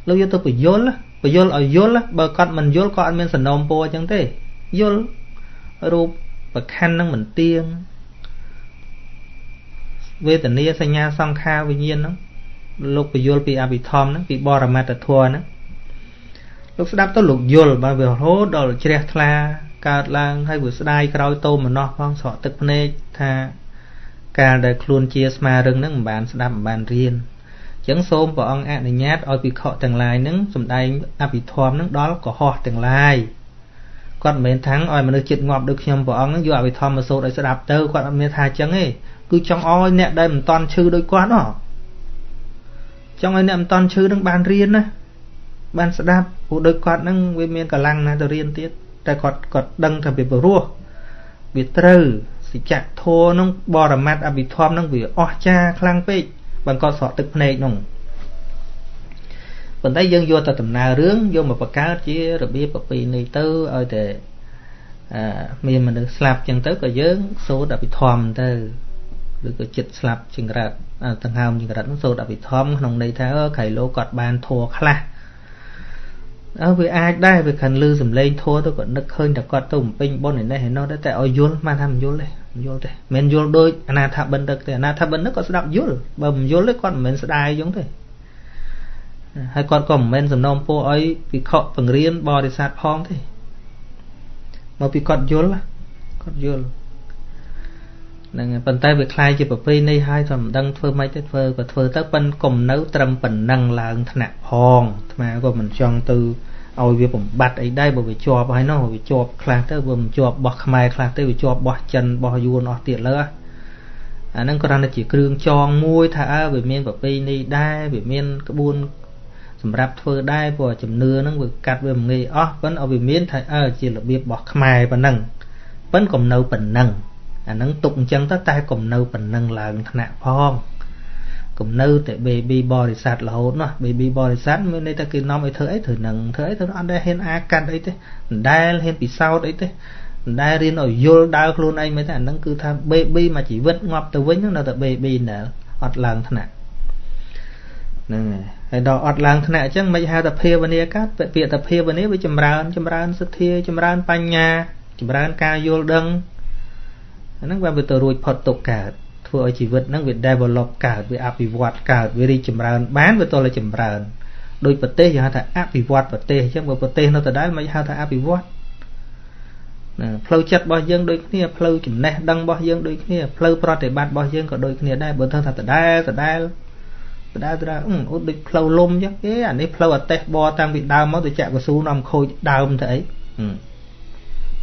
លោកយកទៅបញ្យលបញ្យលឲ្យយល់បើគាត់មិនយល់ក៏អត់មានសំណូមពរអញ្ចឹងទេយល់រូបប្រខណ្ឌនឹងមិនទៀងវេទនាសញ្ញាសង្ខារវិញ្ញាណហ្នឹង លោកពយល់ពីអភិធម្មហ្នឹងពីបរមត្តធម៌ហ្នឹងលោកស្ដាប់ទៅលោកយល់បើវារហូតដល់ជ្រះថ្លាកើតឡើងហើយវាស្ដាយក្រោយតោមនោះផងស្រក់ទឹកភ្នែកថាកាលដែលខ្លួនជាស្មារឹងហ្នឹងមិនបានស្ដាប់មិនបានរៀនអញ្ចឹងសូមព្រះអង្គអនុញ្ញាតឲ្យភិក្ខុទាំងឡាយហ្នឹងសំដែងអភិធម្មហ្នឹងដល់កុហកទាំងឡាយគាត់មិនមែនថាំងឲ្យមនុស្សចិត្តងាប់ដូចខ្ញុំព្រះអង្គហ្នឹងយកអភិធម្មមកសូត្រឲ្យស្ដាប់ទៅគាត់អត់មានថាអញ្ចឹងទេគឺចង់ឲ្យអ្នកដែលមិនតន់ឈឺដូចគាត់ហ៎ ចង់ឲ្យអ្នកមិនតន់ឈឺនឹងបានរៀនណាបានស្ដាប់ព្រោះដូចគាត់នឹងវាមានកម្លាំងណាស់ទៅរៀនទៀតតែគាត់គាត់ដឹងថាវាព្រោះវាត្រូវសច្ចៈធម៌នឹងបរមត្តអភិធម្មនឹងវាអស្ចារ្យខ្លាំងពេកបានគាត់ស្រក់ទឹកភ្នែកនោះប៉ុន្តែយើងយកតែដំណើររឿងយកមកបង្កើតជារបៀបប្រពៃណីទៅឲ្យតែអឺមានមនុស្សស្លាប់ចឹងទៅក៏យើងសូត្រអភិធម្មទៅ ឬក៏ចិត្តស្លាប់ចង្រិតដង្ហើមចង្រិតនោះសូត្រអភិធម្មក្នុងន័យថាក្រៃលោគាត់បានធัวខ្លះអើវាអាចដែរវាខិនលឺសំឡេងធัวទៅក៏នឹកឃើញតែគាត់ទៅបំពេញបុណ្យឯនេះឯនោះតែឲ្យយល់មិនថាមិនយល់ទេមិនយល់ទេមិនយល់ដូចអនាថាបិណ្ឌិកទេអនាថាបិណ្ឌិកគាត់ស្ដាប់យល់បើមិនយល់ទេគាត់មិនមែនស្ដាយអញ្ចឹងទេហើយគាត់ក៏មិនមែនសំណូមពរឲ្យពិខុបង្រៀនបរិស័ទផងទេមកពីគាត់យល់គាត់យល់ ហ្នឹងប៉ុន្តែវាคล้ายជាប្រពៃណីហើយថាមិនដឹងធ្វើម៉េចទេធ្វើក៏ធ្វើទៅប៉ិនកុំនៅត្រឹមប៉ុណ្ណឹងឡើងថ្នាក់ផងអាត្មាក៏មិនចង់ទៅឲ្យវាបំបត្តិអីដែរបើវាជាប់ហើយនោះវាជាប់ខ្លះទៅវាមិនជាប់បោះខ្មែរខ្លះទៅវាជាប់បោះចិនបោះយួនអស់ទៀតលើអាហ្នឹងគ្រាន់តែជាគ្រឿងចងមួយថាអើវាមានប្រពៃណីដែរវាមានក្បួនសម្រាប់ធ្វើដែរព្រោះជំនឿហ្នឹងវាកាត់វាមិនងាយអស់ប៉ុន្តែឲ្យវាមានថាអើជារបៀបរបស់ខ្មែរប៉ុណ្ណឹងប៉ុន្តែកុំនៅប៉ុណ្ណឹង អានឹងទុកអញ្ចឹងទៅតែកុំនៅប៉ុណ្ណឹងឡើងថ្នាក់ផងកុំនៅតែ baby បរិស័ទរហូតនោះ baby បរិស័ទមានន័យថាគេនាំឲ្យធ្វើអីធ្វើនឹងធ្វើអីធ្វើអត់ដែលហ៊ានអាកាត់អីទេមិនដែលហ៊ានពិសោធន៍អីទេមិនដែលរៀនឲ្យយល់ដើរខ្លួនឯងមិនទេអានឹងគឺថា baby មួយជីវិតងាប់ទៅវិញនៅតែ baby ណែអត់ឡើងថ្នាក់ហ្នឹងហើយដល់អត់ឡើងថ្នាក់អញ្ចឹងមិនហៅថាភាវនាកាត់ពាក្យថាភាវនាវាចម្រើនចម្រើនសទ្ធាចម្រើនបញ្ញាចម្រើនការយល់ដឹង អាហ្នឹងវាទៅរួចផុតទុកកើតធ្វើឲ្យជីវិតហ្នឹងវា develop កើតវាអភិវឌ្ឍកើតវារីកចម្រើនបានវាតតែចម្រើនដោយប្រទេសយើងហៅថាអភិវឌ្ឍប្រទេសអញ្ចឹងបើប្រទេសនៅដដែលមិនហៅថាអភិវឌ្ឍណាផ្លូវចិត្តរបស់យើងដូចគ្នាផ្លូវចំណេះដឹងរបស់យើងដូចគ្នាផ្លូវប្រតិបត្តិរបស់យើងក៏ដូចគ្នាដែរបើថាដដែលដដែលដដែលដដែលអឺឧដូចផ្លូវលំអញ្ចឹងគេអានេះផ្លូវអតេះបតាំងពីដើមមកទៅចាក់កស៊ូនាំខូចដើមទៅអី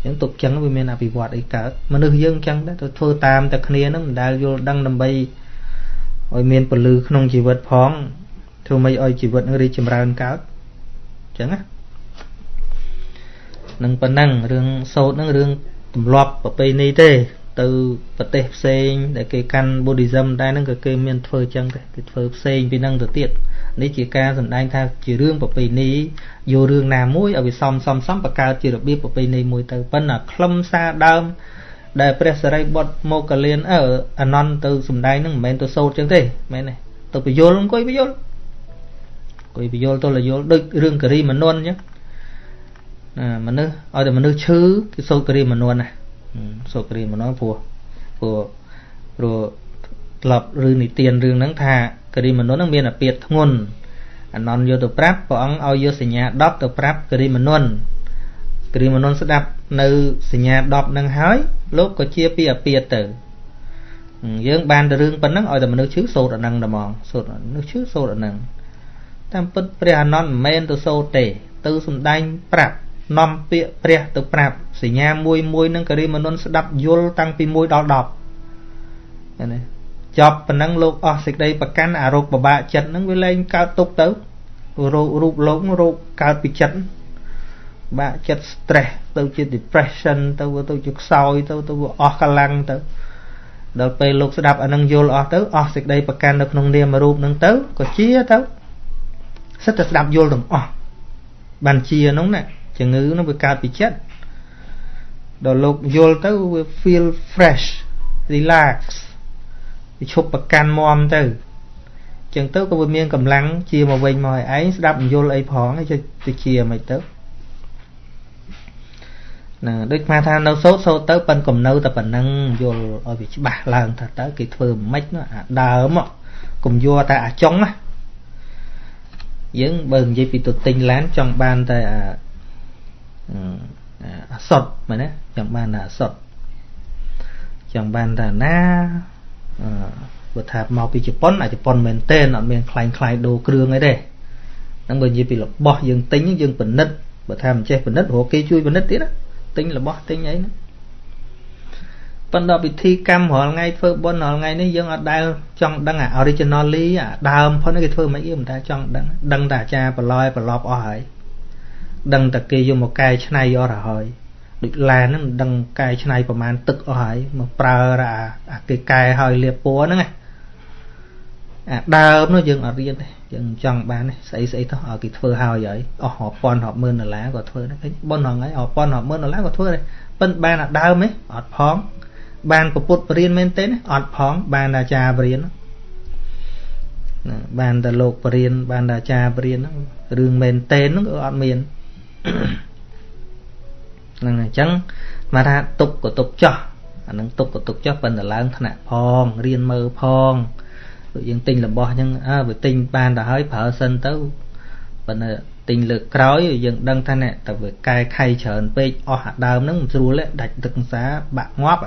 ចឹងទុកចឹងវាមានអភិវឌ្ឍអីកើតមនុស្សយើងចឹងដែរទៅធ្វើតាមតែគ្នានឹងមិនដែលយល់ដឹងដើម្បីឲ្យមានពលឺក្នុងជីវិតផងធ្វើម៉េចឲ្យជីវិតនឹងរីកចម្រើនកើតចឹងណានឹងប៉ុណ្ណឹងរឿងសោតនឹងរឿងទម្លាប់ប្រពៃណីទេ ទៅប្រទេសផ្សេង ដែលគេកាន់ Buddhism ដែរហ្នឹងក៏គេមានធ្វើចឹងដែរគេធ្វើផ្សេងពីហ្នឹងទៅទៀត នេះជាការសម្ដែងថាជារឿងប្រពៃណីយករឿងណាមួយឲ្យវាសមសមសមបង្កើតជារបៀបប្រពៃណីមួយទៅប៉ុន្តែខ្លឹមសារដើមដែលព្រះសរិបុត្រមកកលៀនអើអនន្តទៅសម្ដែងហ្នឹងមិនមែនទៅសូត្រចឹងទេមែនទេទៅពយល់អង្គុយពយល់អង្គុយពយល់ទៅលយល់ដូចរឿងករីមនុនអញ្ចឹងណាមនុស្សឲ្យតែមនុស្សឈឺគឺសូត្រគិរីមនោណាសូត្រគិរីមនោព្រោះព្រោះព្រោះក្លប់ឬនិទានរឿងហ្នឹងថា គិរីមនោហ្នឹងមានអាពាធធ្ងន់អនន្តយកទៅប្រាប់ព្រះអង្គឲ្យយកសញ្ញា10ទៅប្រាប់គិរីមនោគិរីមនោស្ដាប់នៅសញ្ញា10ហ្នឹងហើយលោកក៏ជាពីអាពាធទៅយើងបានតែរឿងប៉ុណ្ណឹងឲ្យតែមនុស្សឈឺសូត្រអាហ្នឹងតែហ្មងសូត្រមនុស្សឈឺសូត្រអាហ្នឹងតាមពិតព្រះអានន្ទមិនមែនទៅសូត្រទេ ទៅសំដែងប្រាប់នាំពាក្យព្រះទៅប្រាប់សញ្ញាមួយមួយនឹងករិមនុនស្ដាប់យល់តាំងពី1ដល់10ឃើញទេ ចប់ប៉ុណ្ណឹងលោកអស់សេចក្តីប្រកាន់អារោគបបាក់ចិត្តហ្នឹងវាលែងកើតទុកទៅរោគរូបលោករោគកើតពីចិត្តបាក់ចិត្ត stress ទៅជា depression ទៅទៅជាខ្សោយទៅទៅអស់កម្លាំងទៅដល់ពេលលោកស្ដាប់អានឹងយល់អស់ទៅអស់សេចក្តីប្រកាន់នៅក្នុងនាមរូបហ្នឹងទៅក៏ជាទៅសិតតែស្ដាប់យល់ទាំងអស់បានជាហ្នឹងណាជំងឺហ្នឹងវាកើតពីចិត្តដល់លោកយល់ទៅវា feel fresh relax វាឈប់ប្រកាន់មមទៅចឹងទៅក៏វាមានកម្លាំងជាមកវិញមកឲ្យឯងស្ដាប់យល់អីផងទៅជាមិនទៅណាដូចស្មាថានៅសោតសោតទៅប៉ិនកំនៅតែប៉ុណ្ណឹងយល់ឲ្យវាច្បាស់ឡើងថាតើគេធ្វើមិនខ្មិចអាដើមកុំយកតែអាចុងណាយើងបើនិយាយពីទៅទិញឡានចង់បានតែអាអាសុតមែនទេចង់បានអាសុតចង់បានតែណាអឺ បើថាមកពីជប៉ុនអាជប៉ុនមែនទេអត់មានខ្លាញ់ខ្លាយដូរគ្រឿងអីទេហ្នឹងបើនិយាយពីរបស់យើងទិញយើងពិនិត្យបើថាមិនចេះពិនិត្យរកគេជួយពិនិត្យទៀតណាទិញរបស់ទិញអីណាប៉ុន្តែពិធីកម្មរាល់ថ្ងៃធ្វើបុណ្យរាល់ថ្ងៃនេះយើងអត់ដែលចង់ដឹងអា originally អាដើមផុនគេធ្វើមិនអីមិនថាចង់ដឹងដឹងតែអាចារ្យប្រឡយប្រឡប់អស់ហើយដឹងតែគេយកមកកែច្នៃអស់ទៅហើយ ដូចឡានហ្នឹងដឹងកែច្នៃប្រមាណទឹកអស់ហើយមកប្រើអាគេកែហើយលាបពណ៌ហ្នឹងអាដើមនោះយើងអត់រៀនទេយើងចង់បានទេស្អីស្អីទៅឲ្យគេធ្វើហើយហើយអស់រាប់ពាន់រាប់ម៉ឺនដុល្លារក៏ធ្វើដែរឃើញប៉ុនហ្នឹងហើយរាប់ពាន់រាប់ម៉ឺនដុល្លារក៏ធ្វើដែរប៉ិនបានអាដើមទេអត់ផងបានប្រពុតបរៀនមែនទេអត់ផងបានអាចារ្យបរៀនណាបានតែលោកបរៀនបានតែអាចារ្យបរៀនហ្នឹងរឿងមែនទេហ្នឹងក៏អត់មាន ហ្នឹងអញ្ចឹងមកថាទុកក៏ទុកចោះអានឹងទុកក៏ទុកចោះប៉ុន្តែឡើងថ្នាក់ផងរៀនមើលផងដូចយើងទិញរបស់អញ្ចឹងអើវាទិញបានទៅហើយប្រើសិនទៅប៉ុន្តែទិញលើកក្រោយយើងដឹងថាណែតែវាកែខៃច្រើនពេកអស់អាដើមហ្នឹងមិនស្រួលទេដាច់ទឹកសាបាក់ងាប់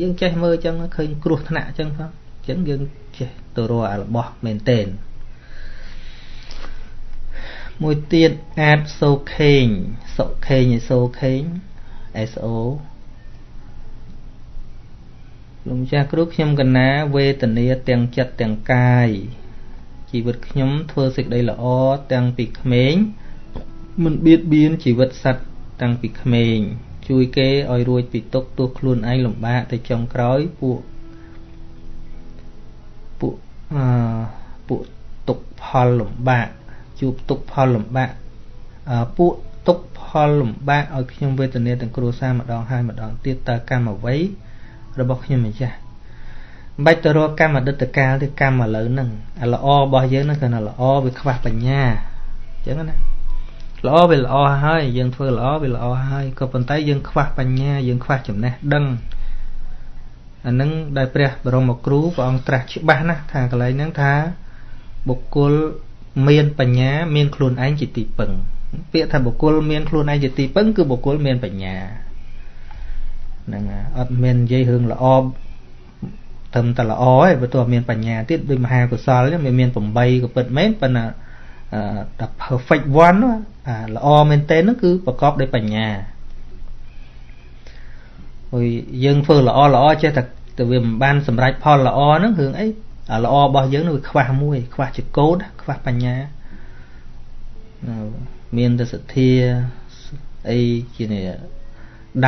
យើងចេះមើលអញ្ចឹងឃើញគ្រោះថ្នាក់អញ្ចឹងផងអញ្ចឹងយើងចេះទៅរកអារបស់មែនតែនមួយទៀតអាចសូខេង សុខេងឯសូខេង SO លោកម្ចាស់គ្រូខ្ញុំកណាវេទនាទាំងចិត្តទាំងកាយជីវិតខ្ញុំធ្វើសេចក្តីល្អទាំងពីក្មេងមិនបៀតបៀនជីវិតសត្វតាំងពីក្មេង ជួយគេឲ្យរួចពីទុកទោះខ្លួនឯងលំបាកទៅចុងក្រោយពួកពួកអឺពួកទុកផលលំបាកជួបទុកផលលំបាកអឺពួកទុក ផលលំបាកឲ្យខ្ញុំវេទនាទាំងគ្រួសារម្ដងហើយម្ដងទៀតតើកម្មអ្វីរបស់ខ្ញុំម្ចាស់មិនបាច់ទៅរកកម្មអតីតកាលទេកម្មឥឡូវហ្នឹងអាល្អរបស់យើងហ្នឹងគឺថាល្អវាខ្វះបញ្ញាអញ្ចឹងណាល្អវាល្អហើយយើងធ្វើល្អវាល្អហើយក៏ប៉ុន្តែយើងខ្វះបញ្ញាយើងខ្វះចំណេះដឹងអានឹងដែលព្រះបរមគ្រូព្រះអង្គត្រាស់ច្បាស់ណាស់ថាកន្លែងហ្នឹងថាបុគ្គលមានបញ្ញាមានខ្លួនឯងជាទីពឹង ពាក្យថាបុគ្គលមានខ្លួនឯងជាទីពឹងគឺបុគ្គលមានបញ្ញាហ្នឹងអត់មាននិយាយរឿងល្អត្រឹមតែល្អឯងបើទោះមានបញ្ញាទៀតដូចមហាកុសលវាមាន8ក៏ពិតមែនប៉ុន្តែតែ perfect one អាល្អមែនទែនហ្នឹងគឺប្រកបដោយបញ្ញាហើយយើងធ្វើល្អល្អចេះតែទៅវាមិនបានសម្រេចផលល្អហ្នឹងរឿងអីអាល្អរបស់យើងនឹងវាខ្វះមួយ ខ្វះចកោតខ្វះបញ្ញា មានតែសទ្ធាអីជា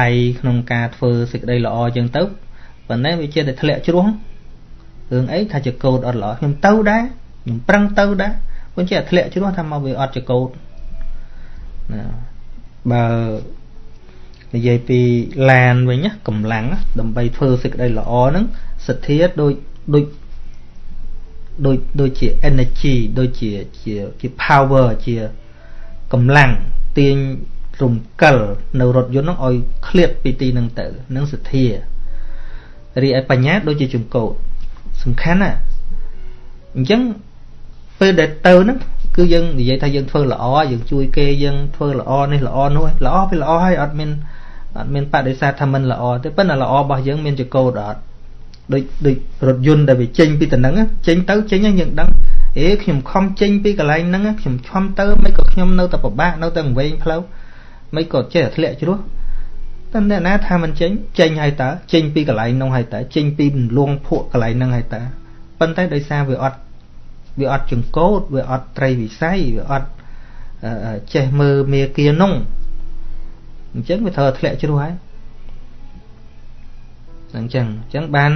ដៃក្នុងការធ្វើសេចក្តីល្អចឹងទៅប៉ុន្តែវាជាតែធ្លាក់ជ្រោះរឿងអីថាចកោតអត់ល្អខ្ញុំទៅដែរខ្ញុំប្រឹងទៅដែរប៉ុន្តែធ្លាក់ជ្រោះថាមកវាអត់ចកោតណាបើនិយាយពីឡានវិញកម្លាំងដើម្បីធ្វើសេចក្តីល្អហ្នឹងសទ្ធាដូចដូចដូចដូចជា energy ដូចជាជាជា power ជា កម្លាំងទាញរំកិលនៅរថយន្តហ្នឹងឲ្យឃ្លាតពីទីហ្នឹងទៅនឹងសទ្ធារីឯបញ្ញាដូចជាជំកោតសំខាន់ណាអញ្ចឹងពេលដែលទៅហ្នឹងគឺយើងនិយាយថាយើងធ្វើល្អយើងជួយគេយើងធ្វើល្អនេះល្អនោះល្អវាល្អហើយអត់មានអត់មានបដិសេធថាមិនល្អទេប៉ុន្តែល្អរបស់យើងមានចកោតអត់ដូចដូចរថយន្តដែលវាចេញពីតំណឹងចេញទៅចេញយើងដឹង អេខ្ញុំខំចេញពីកន្លែងហ្នឹងខ្ញុំខំទៅមិនក៏ខ្ញុំនៅតែពិបាកនៅតែវែងផ្លូវមិនក៏ចេះតែធ្លាក់ជ្រោះតែអ្នកណាថាមិនចេញចេញហើយតើចេញពីកន្លែងនោះហើយតើចេញពីលងភក់កន្លែងហ្នឹងហើយតើប៉ុន្តែដោយសារវាអត់វាអត់ចង្កោតវាអត់ត្រីវិស័យវាអត់ចេះមើលមេគានោះអញ្ចឹងវាត្រូវធ្លាក់ជ្រោះហើយអញ្ចឹងអញ្ចឹងបាន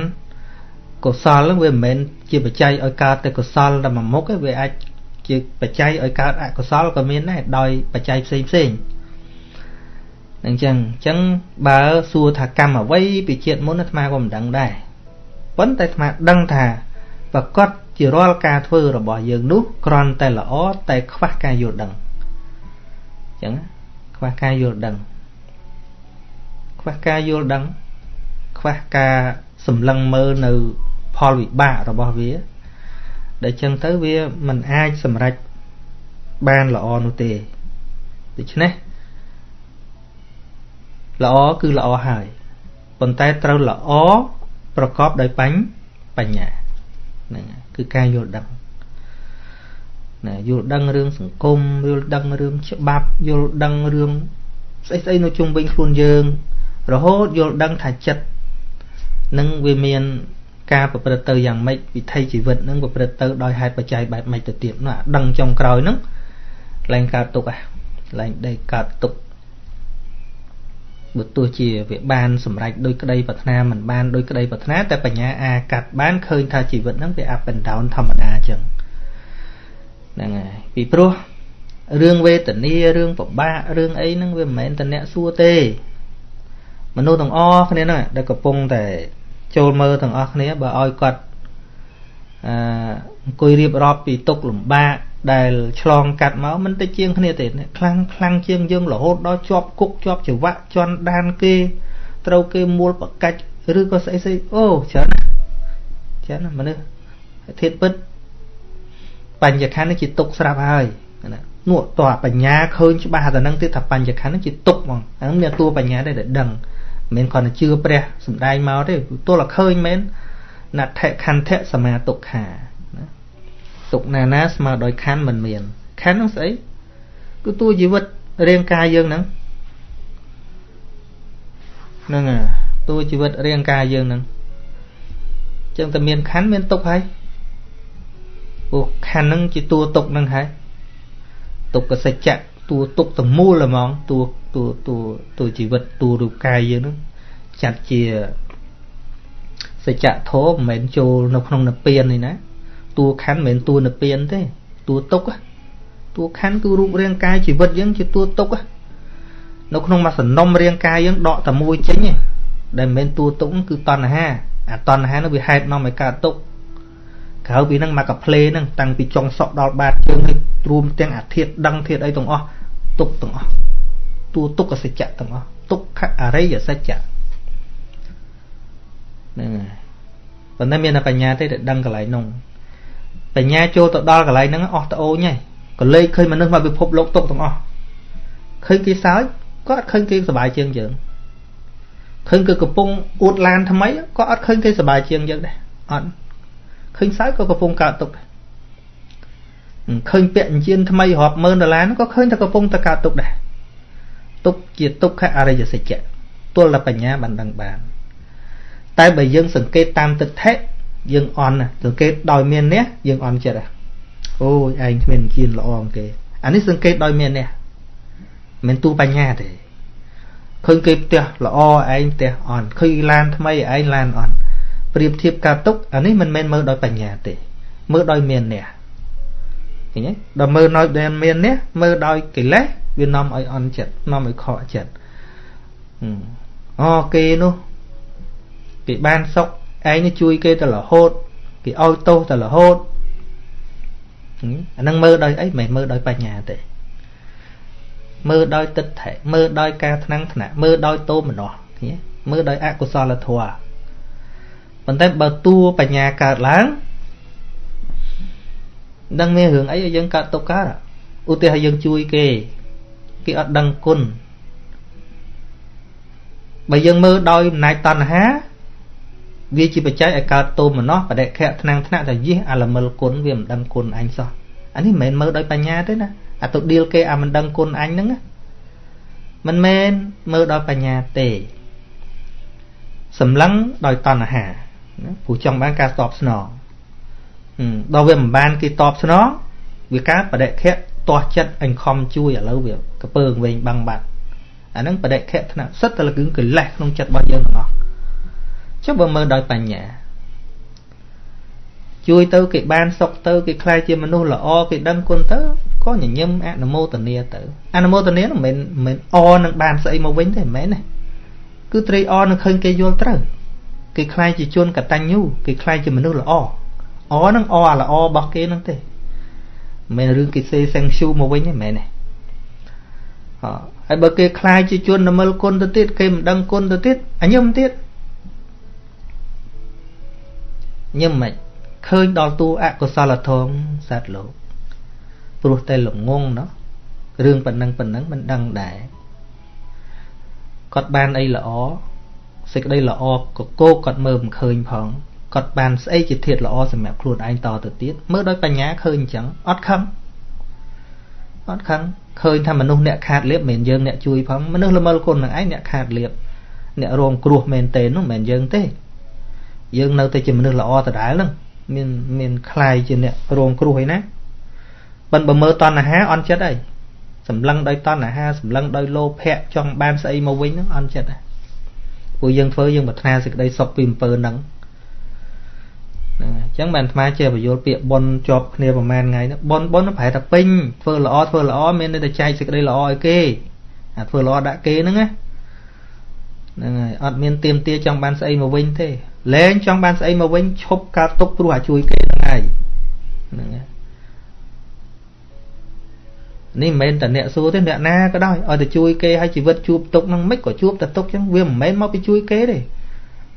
កុសលហ្នឹងវាមិនមែន ជាបច្ច័យឲ្យកើតតែកុសលតែមួយមុខទេវាអាចជាបច្ច័យឲ្យកើតអកុសលក៏មានដែរដោយបច្ច័យផ្សេងផ្សេងអញ្ចឹងអញ្ចឹងបើសួរថាកម្មអ្វីពីជាតិមុនអាត្មាក៏មិនដឹងដែរប៉ុន្តែអាត្មាដឹងថាប្រកាសជារាល់ការធ្វើរបស់យើងនោះគ្រាន់តែល្អតែខ្វះការយល់ដឹងអញ្ចឹងខ្វះការយល់ដឹងខ្វះការយល់ដឹងខ្វះការសម្លឹងមើលនៅ ផលវិបាករបស់វាដែលចឹងទៅវាមិនអាចសម្រេចបានល្អនោះទេដូច្នេះល្អគឺល្អហើយប៉ុន្តែត្រូវល្អប្រកបដោយបញ្ញបញ្ញាហ្នឹងគឺការយល់ដឹងណាយល់ដឹងរឿងសង្គមយល់ដឹងរឿងច្បាប់យល់ដឹងរឿងស្អីស្អីនៅជុំវិញខ្លួនយើង រហូតយល់ដឹងថាចិត្តនឹងវាមាន ការប្រព្រឹត្តទៅយ៉ាងម៉េចវិធីជីវិតនឹងប្រព្រឹត្តទៅដោយហេតុបច្ច័យបែបម៉េចទៅទៀតនោះអាដឹងចុងក្រោយហ្នឹងឡើងកើតទុកហ่ะឡើងដេកកើតទុកបើទោះជាវាបានសម្រេចដោយក្តីប្រាថ្នាមិនបានដោយក្តីប្រាថ្នាតែបញ្ញាអាចកាត់បានឃើញថាជីវិតហ្នឹងវា up and down ធម្មតាអញ្ចឹងហ្នឹងហើយពីព្រោះរឿងវេទនារឿងពិបាករឿងអីហ្នឹងវាមិនមែនតអ្នកសួរទេមនុស្សទាំងអស់គ្នាហ្នឹងដែលកំពុងតែ ចូលមើលទាំងអស់គ្នាបើឲ្យគាត់អឺអង្គុយរៀបរាប់ពីទុកលំបាកដែលឆ្លងកាត់មកមិនតិចជាងគ្នាទេខ្លាំងខ្លាំងជាងយើងរហូតដល់ជាប់គុកជាប់ច្រវាក់ជន់ដានគេត្រូវគេមួលបកាច់ឬក៏ស្អីស្អីអូច្រើនណាស់ច្រើនណាស់មនុស្សធាតពិតបញ្ញខណ្ឌនេះជាទុកស្រាប់ហើយណានោះតើបញ្ញាឃើញច្បាស់តែនឹងទៀតថាបញ្ញខណ្ឌនេះជាទុកហ្មងហ្នឹងមានតួបញ្ញាដែរដែលដឹង មិនគ្រាន់តែជឿព្រះសំដែងមកទេទល់តែឃើញមែនណដ្ឋខន្ធៈសមាទុក្ខាណាទុកណាណាស្មើដោយខណ្ឌមិនមានខណ្ឌហ្នឹងស្អីគឺតួជីវិតរាងកាយយើងហ្នឹងហ្នឹងហើយតួជីវិតរាងកាយយើងហ្នឹងចឹងតែមានខណ្ឌមានទុកហើយព្រោះខណ្ឌហ្នឹងជាតួទុកហ្នឹងហើយទុកកសច្ចៈតួទុកទាំងមូលហ្មងតួ តួតួតួជីវិតតួរូបកាយយើងហ្នឹងចាត់ជាសច្ចធម៌មិនមែនចូលនៅក្នុងនិព្វាននេះណាតួខណ្ឌមិនមែនតួនិព្វានទេតួទុកតួខណ្ឌគឺរូបរាងកាយជីវិតយើងជាតួទុកនៅក្នុងមួយសំណុំរាងកាយយើងដកតែមួយចេញទេដែលមិនមែនតួទុកគឺតណ្ហាអាតណ្ហានោះវាហេតុនាំឲ្យកើតទុកក្រៅពីហ្នឹងមកកាផ្លេហ្នឹងតាំងពីចុងសក់ដល់បាតជើងឲ្យរួមទាំងអាធាតដឹងធាតអីទាំងអស់ទុកទាំងអស់ តួទុក្ខសច្ចៈទាំងអស់ទុក្ខអរិយសច្ចៈហ្នឹងហើយប៉ុន្តែមានតែបញ្ញាទេដែលដឹងកន្លែងនោះបញ្ញាចូលទៅដល់កន្លែងហ្នឹងអស់ត្អូញហើយកលេចឃើញមនុស្សមកពិភពលោកទុកទាំងអស់ឃើញគេសើចក៏អត់ឃើញគេសុបាយជាងយើងឃើញគេកំពុងអួតឡានថ្មីក៏អត់ឃើញគេសុបាយជាងយើងដែរអត់ឃើញសើចក៏កំពុងកើតទុកដែរឃើញពាក់អញ្ជៀនថ្មីរាប់ម៉ឺនដុល្លារក៏ឃើញតែកំពុងតែកើតទុកដែរ ទុកជាទុក្ខអរិយសច្ចៈទល់តែបញ្ញាបានដឹងបាន តែបើយើងសង្កេតតាមទិដ្ឋិយើងអន់សង្កេតដោយមានអ្នកយើងអន់ចិត្តអូយឯងគ្មានជាល្អអង្គេអានេះសង្កេតដោយមានអ្នកមិនទូបញ្ញាទេឃើញគេផ្ទះល្អឯងផ្ទះអន់ឃើញឡានថ្មីឯងឡានអន់ប្រៀបធៀបការទុកអានេះមិនមែនមើលដោយបញ្ញាទេ មើលដោយមានអ្នកឃើញទេដល់មើលដោយមានអ្នកមើលដោយកិលេស វានាំឲ្យអន់ចិត្តនាំឲ្យខកចិត្តអូគេនោះគេបានសុខឯងនេះជួយគេទៅរហូតគេឲ្យទោសទៅរហូតអានឹងមើលដោយអីមិនមើលដោយបញ្ញាទេមើលដោយទឹកថេមើលដោយការថ្នាំងថ្នាក់មើលដោយតោមនោះមើលដោយអកុសលធម៌ប៉ុន្តែបើតួបញ្ញាកើតឡើងដឹងមានរឿងអីឲ្យយើងកើតទុកកើតឧទាហរណ៍យើងជួយគេ គេអត់ដឹងគុណបើយើងមើលដោយអំណាចតណ្ហាវាជាបច្ច័យឲ្យកើតទោមនោះបដិខៈថ្នាំងថ្នាក់តែយះអាលមិលគុណវាមិនដឹងគុណអញសោះអានេះមិនមែនមើលដោយបញ្ញាទេណាអាទៅឌៀលគេអាមិនដឹងគុណអញហ្នឹងមិនមែនមើលដោយបញ្ញាទេសម្លឹងដោយតណ្ហាព្រោះចង់បានការតបស្នងដល់វាមិនបានគេតបស្នងវាការបដិខៈទាស់ចិត្តអញខំជួយឥឡូវវា កពើងវែងបាំងបាត់អាហ្នឹងបដិខៈថ្នាក់សិតតែលគឺកិលេសក្នុងចិត្តរបស់យើងទាំងអស់ចុះបើមើលដោយបញ្ញាជួយទៅគេបានសុខទៅគេខ្លាចជាមនុស្សល្អគេដឹងគុណទៅក៏ញញឹមអនុមោទនាទៅអនុមោទនាមិនមែនមិនអនឹងបានស្អីមកវិញទេមិនមែនទេគឺត្រេកអរនឹងឃើញគេយល់ត្រូវគេខ្លាចជាជនកតញ្ញូគេខ្លាចជាមនុស្សល្អអនឹងអអាល្អរបស់គេនឹងទេមិនមែនរឿងគេសេសែងឈូមកវិញទេមិនមែនទេអ ហើយបើគេខ្លាចជាជននមិលគុណទៅទៀតគេមិនដឹងគុណទៅទៀតអញញឹមទៀតញឹមមិនឃើញដល់តួអកុសលធម៌សត្វលោកព្រោះតែល្ងងណោះរឿងប៉ុណ្ណឹងប៉ុណ្ណឹងមិនដឹងដែរគាត់បានអីល្អសេចក្តីល្អកកគាត់មើលមិនឃើញផងគាត់បានស្អីជាធាតល្អសម្រាប់ខ្លួនឯងតទៅទៀតមើលដោយបញ្ញាឃើញអញ្ចឹងអត់ខឹងអត់ខឹង ឃើញថាមនុស្សអ្នកខាតលៀបមិនមែនយើងអ្នកជួយផងមនុស្សល្មើលគុណនឹងឯងអ្នកខាតលៀបអ្នករងគ្រោះមែនទេនោះមិនមែនយើងទេយើងនៅតែជាមនុស្សល្អដដែលហ្នឹងមានមានคลายជាអ្នករងគ្រោះអីណាបិណ្ឌបើមើលតណ្ហាអន់ចិត្តអីសម្លឹងដោយតណ្ហាសម្លឹងដោយលោភៈចង់បានស្អីមកវិញហ្នឹងអន់ចិត្តហ្នឹងព្រោះយើងធ្វើយើងប្រាថ្នាសេចក្តីសុខពីអំពើហ្នឹង ហ្នឹងអញ្ចឹងបានអាត្មាជាបយលពាក្យប៉ុនជាប់គ្នាប្រហែលថ្ងៃហ្នឹងប៉ុនប៉ុនប្រហែលតែពេញធ្វើល្អធ្វើល្អមានតែចែកសេចក្តីល្អឲ្យគេអាធ្វើល្អដាក់គេហ្នឹងណាហ្នឹងហើយអត់មានទៀមទាចង់បានស្អីមកវិញទេលែងចង់បានស្អីមកវិញឈប់ការទុកព្រោះអាជួយគេហ្នឹងឯងហ្នឹងហើយនេះមិនមែនតែអ្នកសួរទេអ្នកណាក៏ដោយឲ្យតែជួយគេឲ្យជីវិតជួបទុកហ្នឹងមិនក៏ជួបតែទុកចឹងវាមិនមែនមកពីជួយគេទេ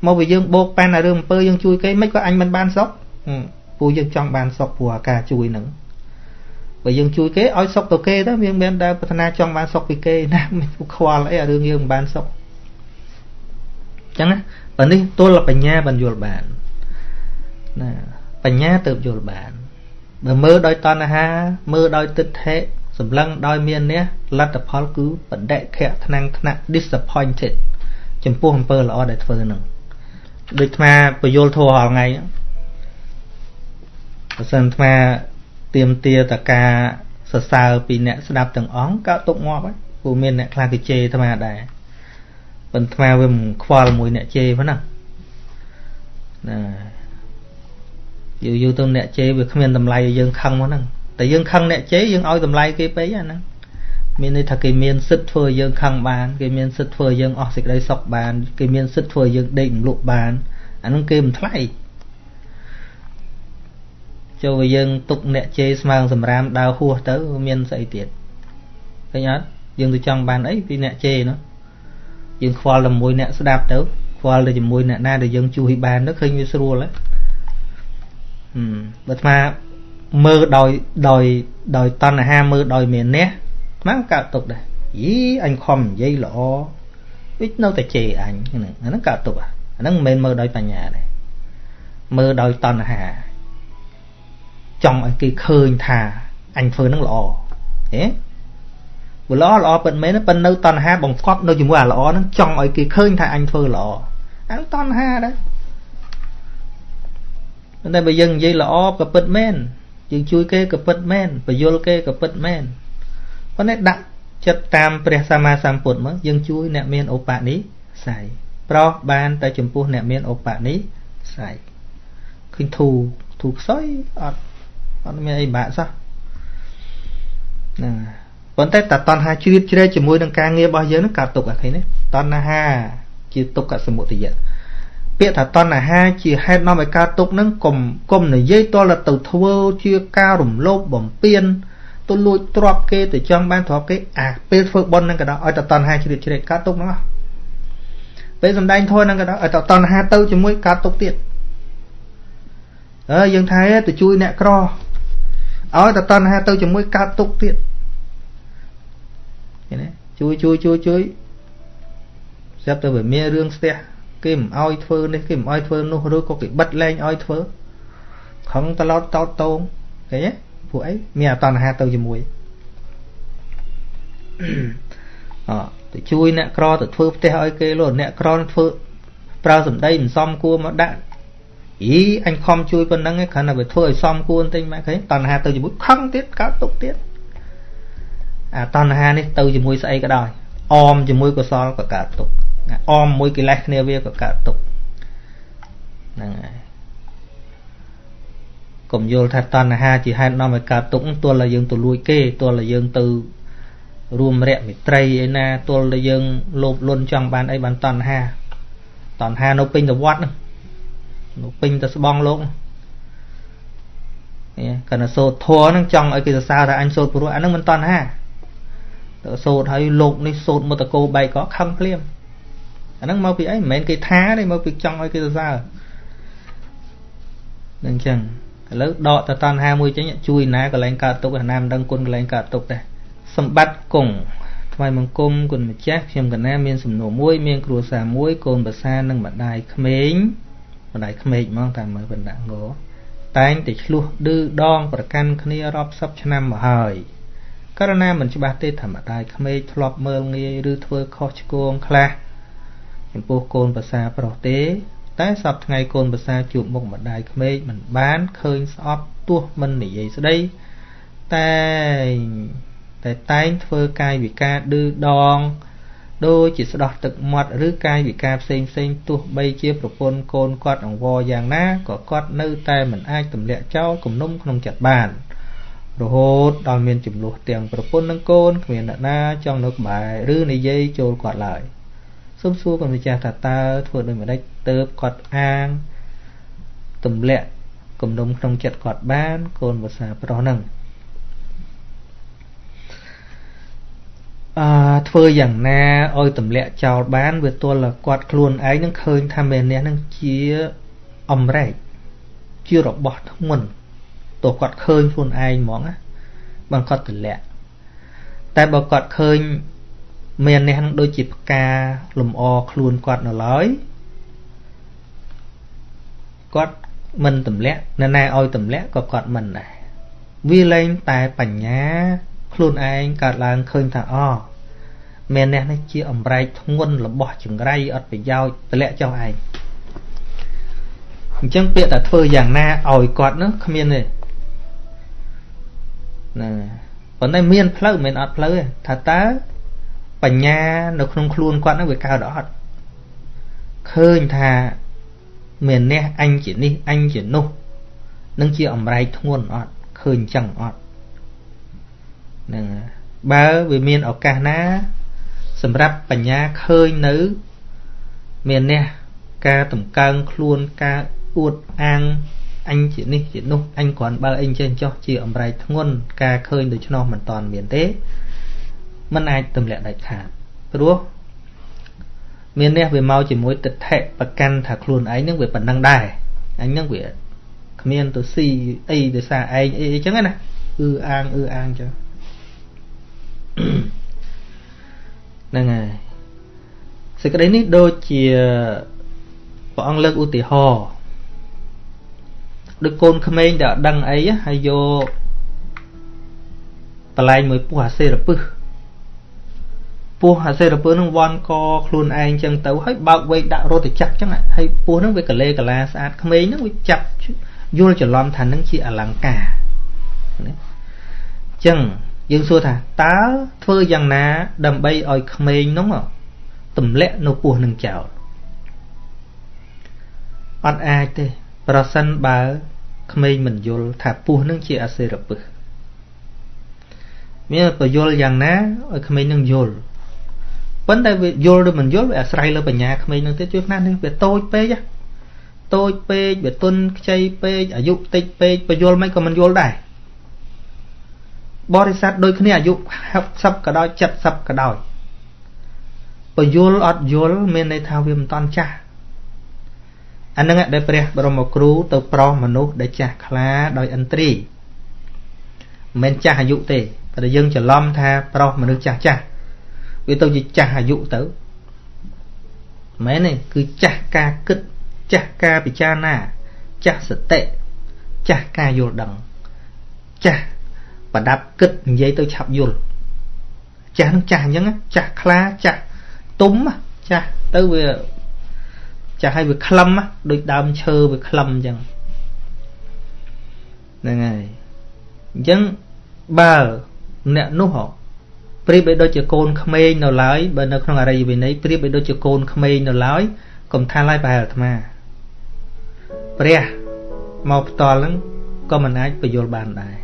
មកពីយើងបោកប៉ានអារឿងអំពើយើងជួយគេមិនក៏អញមិនបានសុខពូយើងចង់បានសុខព្រោះអាការជួយហ្នឹងបើយើងជួយគេឲ្យសុខទៅគេទៅយើងមិនដែលប្រាថ្នាចង់បានសុខពីគេណាមិនខ្វល់អីអារឿងយើងមិនបានសុខចឹងណាបើនេះទល់បញ្ញាបានយល់បានណាបញ្ញាទៅយល់បានបើមើលដោយតណ្ហា មើលដោយទិដ្ឋិសម្លឹងដោយមាននេះលទ្ធផលគឺបដិខៈថ្នាំងថ្នាក់ disappointed ចំពោះអំពើល្អដែលធ្វើនឹង ដូចអាត្មាពយល់ធัวរាល់ថ្ងៃបើសិនអាត្មាទៀមទាតកាសរសើរពីអ្នកស្ដាប់ទាំងអង្គក៏ទុកងាប់ហើយព្រោះមានអ្នកខ្លះគេជេរអាត្មាដែរប៉ុន្តែអាត្មាវាមិនខ្វល់មួយអ្នកជេរប៉ុណ្ណាណាយូរយូរទៅអ្នកជេរវាគ្មានតម្លៃឲ្យយើងខឹងមកហ្នឹងតែយើងខឹងអ្នកជេរយើងឲ្យតម្លៃគេពេកអាហ្នឹង មានន័យថាគេមានសិទ្ធធ្វើយើងខឹងបានគេមានសិទ្ធធ្វើយើងអស់សេចក្តីសុខបានគេមានសិទ្ធធ្វើយើងដេករំលក់បានអាហ្នឹងគេមិនថ្លៃចូលឲ្យយើងទុកអ្នកជេរស្មើងសម្រាមដើរហួសទៅមានស្អីទៀតឃើញអត់យើងទៅចង់បានអីពីអ្នកជេរនោះយើងខ្វល់តែមួយអ្នកស្ដាប់ទៅខ្វល់តែជាមួយអ្នកណាដែលយើងជួយបានទៅឃើញវាស្រួលហ៎បើអាត្មាមើលដោយដោយដោយតណ្ហាមើលដោយមានះ ហ្នឹងកើតទុកដែរយីអញខំនិយាយល្អវិនៅតែជេរអញហ្នឹងអាហ្នឹងកើតទុកអាហ្នឹងមិនមែនមើលដោយបញ្ញាទេមើលដោយតណ្ហា ចង់ឲ្យគេឃើញថាអញធ្វើហ្នឹងល្អហេបើល្អល្អពិតមែនប៉ុន្តែនៅតណ្ហាបង្កប់នៅជាមួយអាល្អហ្នឹងចង់ឲ្យគេឃើញថាអញធ្វើល្អអាហ្នឹងតណ្ហាដែរតែបើយើងនិយាយល្អក៏ពិតមែនយើងជួយគេក៏ពិតមែនបញ្យលគេក៏ពិតមែន ប៉ុន្តែដាក់ចិត្តតាមព្រះសម្មាសម្ពុទ្ធមកយើងជួយអ្នកមានឧបនិស្ស័យប្រោះបានតែចំពោះអ្នកមានឧបនិស្ស័យឃើញធូធូខ្សោយអត់អត់មានអីបាក់សោះហ្នឹងប៉ុន្តែតតណ្ហាជ្រៀតជ្រែកជាមួយនឹងការងាររបស់យើងនឹងកើតទុកអាឃើញទេតណ្ហាជាទុក្ខសមុទយៈពាក្យថាតណ្ហាជាហេតុនាំឲ្យកើតទុកនឹងកុំកុំនិយាយតលទៅធ្វើជាការរំលោភបំពាន ទទៅលួចទ្របគេទៅចង់បានទ្របគេអាពេលធ្វើបុណ្យហ្នឹងក៏ដល់ឲ្យតតណ្ហាជ្រៀតជ្រែកកើតទុកហ្នឹងអស់ពេលសំដែងធម៌ហ្នឹងក៏ដល់ឲ្យតតណ្ហាទៅជាមួយកើតទុកទៀតអើយើងថាទៅជួយអ្នកក្រឲ្យតតណ្ហាទៅជាមួយកើតទុកទៀតឃើញទេជួយជួយជួយជួយស្រាប់តែវាមានរឿងស្ទះគេមិនអោយធ្វើនេះគេមិនអោយធ្វើនោះឬក៏គេបិទលែងអោយធ្វើខឹងតឡោតតោតតងឃើញទេ ពួកអីមានអតណ្ហាទៅជាមួយអទៅជួយអ្នកក្រទៅធ្វើផ្ទះឲ្យគេលោអ្នកក្រធ្វើប្រើសម្ដីមិនសមគួរមកដាក់អីអញខំជួយប៉ុណ្ណឹងឯងគ្រាន់តែវាធ្វើឲ្យសមគួរបន្តិចម៉ែឃើញតណ្ហាទៅជាមួយខឹងទៀតកើតទុកទៀតអាតណ្ហានេះទៅជាមួយស្អីក៏ដោយអមជាមួយកុសលក៏កើតទុកអមមួយកិលេសគ្នាវាក៏កើតទុកហ្នឹងហើយ កុំយល់ថាតណ្ហាជាហេតុនាំឲ្យកើតទុកទល់តែយើងទៅលួចគេទល់តែយើងទៅរួមរយៈមិត្រីឯណាទល់តែយើងលោភលន់ចង់បានអីបានតណ្ហាតណ្ហានៅពេញទៅវត្តហ្នឹងនៅពេញទៅស្បងលោកនេះកណ្ដសូត្រធัวហ្នឹងចង់ឲ្យគេសរសើរថាអញសូត្រព្រោះអាហ្នឹងមិនតណ្ហាទៅសូត្រឲ្យលោកនេះសូត្រមុតកោបែកក៏ខឹងភ្លាមអាហ្នឹងមកពីអីមិនមែនគេថាទេមកពីចង់ឲ្យគេសរសើរនឹងចឹង ឥឡូវដកតតណ្ហាមួយចេញជួយណាកន្លែងកើតទុកណាមិនដឹងគុណកន្លែងកើតទុកដែរសម្បត្តិគង់ថ្វាយបង្គំគុណម្ចាស់ខ្ញុំកណាមានសំណួរមួយមានគ្រួសារមួយកូនប្រសានិងម្ដាយក្មេងម្ដាយក្មេកហ្មងតាមមើលបណ្ដាក់ងតែងតែឆ្លោះឌឺដងប្រកាន់គ្នារាប់សិបឆ្នាំមកហើយករណីមិនច្បាស់ទេថាម្ដាយក្មេកធ្លាប់មើលងាយឬធ្វើខុសឆ្គងខ្លះចំពោះកូនប្រសាប្រុសទេ តែសពថ្ងៃកូនប្រសាជួបមុខម្ដាយក្មេកមិនបានឃើញស្អប់ទោះមិននិយាយស្ដីតែតែតែងធ្វើកាយវិការឌឺដងដូចជាស្ដោះទឹកមាត់ឬកាយវិការផ្សេងផ្សេងទោះបីជាប្រពន្ធកូនគាត់អង្វរយ៉ាងណាក៏គាត់នៅតែមិនអាចទម្លាក់ចោលគំនុំក្នុងចិត្តបានរហូតដល់មានចំនួនទាំងប្រពន្ធនិងកូនគ្មានអ្នកណាចង់នៅក្បែរឬនិយាយចូលគាត់ឡើយ សូមសួរគុណម្ចាស់ថាតើធ្វើដូចម្ដេចទៅគាត់អាងទម្លាក់គំនុំក្នុងចិត្តគាត់បាន កូនភាសាប្រុសហ្នឹងអឺធ្វើយ៉ាងណាឲ្យទម្លាក់ចោលបានវាទល់គាត់ខ្លួនឯងនឹងឃើញថាមេនេះនឹងជាអំរែកជារបស់ធ្ងន់ទោះគាត់ឃើញខ្លួនឯងហ្មងណាបើគាត់ទម្លាក់តែបើគាត់ឃើញ មេនេះនឹងដូចជាផ្កាលំអខ្លួនគាត់នៅឡើយគាត់មិនទម្លាក់ណែណែឲ្យទម្លាក់ក៏គាត់មិនដែរវាលែងតែបញ្ញា ខ្លួនឯងកើតឡើងឃើញថាអមែននេះនេះជាអំរែកធ្ងន់របស់ចង្រៃអត់ប្រយោជន៍តម្លាក់ចុះឯងអញ្ចឹងពាក្យតែធ្វើយ៉ាងណាឲ្យគាត់នោះគ្មានទេណាប៉ុន្តែមានផ្លូវមិនអត់ផ្លូវទេថាតើ បញ្ញានៅក្នុងខ្លួនគាត់នោះវាកើតអត់ឃើញថាមាននេះអញជានេះអញជានោះនឹងជាអំរែកធ្ងន់អត់ឃើញអញ្ចឹងអត់ហ្នឹងបើវាមានឱកាសណា សម្រាប់បញ្ញាឃើញនៅមាននេះការតម្កើងខ្លួនការអួតអាងអញជានេះជានោះអញគ្រាន់បើអីចេះចោះជាអំរែកធ្ងន់ការឃើញដូច្នោះមិនតាន់មានទេ มันអាចទម្លាក់ដាច់ខាតព្រោះមាននេះវាមកជាមួយទិដ្ឋិប្រកាន់ថាខ្លួនឯងនឹងវាប៉ុណ្ណឹងដែរអញនឹងវាគ្មានទៅស៊ីអីដោយសារឯងអីអញ្ចឹងណាអឺអាងអឺអាងចឹងហ្នឹងហើយសេចក្តីនេះដូចជាព្រះអង្គលើកឧទាហរណ៍ដូចកូនក្មេងដែលអត់ដឹងអីហើយយកបលែងមួយពោះអាសេរពឹស ពោះអាសេរពឹសនឹងវាន់កខ្លួនឯងចឹងទៅហើយបើកវែកដាក់រត់ទៅចាប់ចឹងហើយពោះនឹងវាកលេកលាស្អាតក្មេងនឹងវាចាប់យល់ច្រឡំថានឹងជាអលង្ការណាចឹងយើងសួរថាតើធ្វើយ៉ាងណា ដើម្បីឲ្យក្មេងនោះទម្លាក់នៅពោះនឹងចោលអត់អាចទេ ប្រសិនបើក្មេងមិនយល់ថាពោះនឹងជាអសេរពឹសមានប្រយល់យ៉ាងណាឲ្យក្មេងនឹងយល់ ប៉ុន្តែវាយល់ឬមិនយល់វាអាស្រ័យលើបញ្ញាក្មេងនឹងទៀតជួយខ្លះនេះវាតូចពេកតូចពេកវាទុនខ្ចីពេកអាយុតិចពេកបញ្យល់មិនក៏មិនយល់ដែរបរិស័ទដូចគ្នាអាយុ60ក៏ដោយ70ក៏ដោយពយល់អត់យល់មានន័យថាវាមិនតាន់ចាស់អានឹងដែលព្រះបរមគ្រូទៅប្រោសមនុស្សដែលចាស់ខ្លាដោយឥន្ទ្រីមិនមែនចាស់អាយុទេតែយើងច្រឡំថាប្រោសមនុស្សចាស់ចាស់ វាទៅជាចាស់អាយុទៅមែនទេគឺចាស់ការគិតចាស់ការពិចារណាចាស់សតិចាស់ការយល់ដឹងចាស់ប្រដាប់គិតនិយាយទៅឆាប់យល់ចាស់នឹងចាស់អញ្ចឹងចាស់ខ្លាចាស់ទុំចាស់ទៅវាចាស់ឲ្យវាក្លឹមដូចដើមឈើវាក្លឹមអញ្ចឹងហ្នឹងហើយអញ្ចឹងបើអ្នកនោះ ប្រៀបបីដូចជាកូនក្មេងនៅឡើយបើនៅក្នុងអរិយវិន័យប្រៀបបីដូចជាកូនក្មេងនៅឡើយកុំថាឡើយប្រហែលអាត្មាព្រះមកផ្ទាល់ហ្នឹងក៏មិនអាចបញ្យល់បានដែរ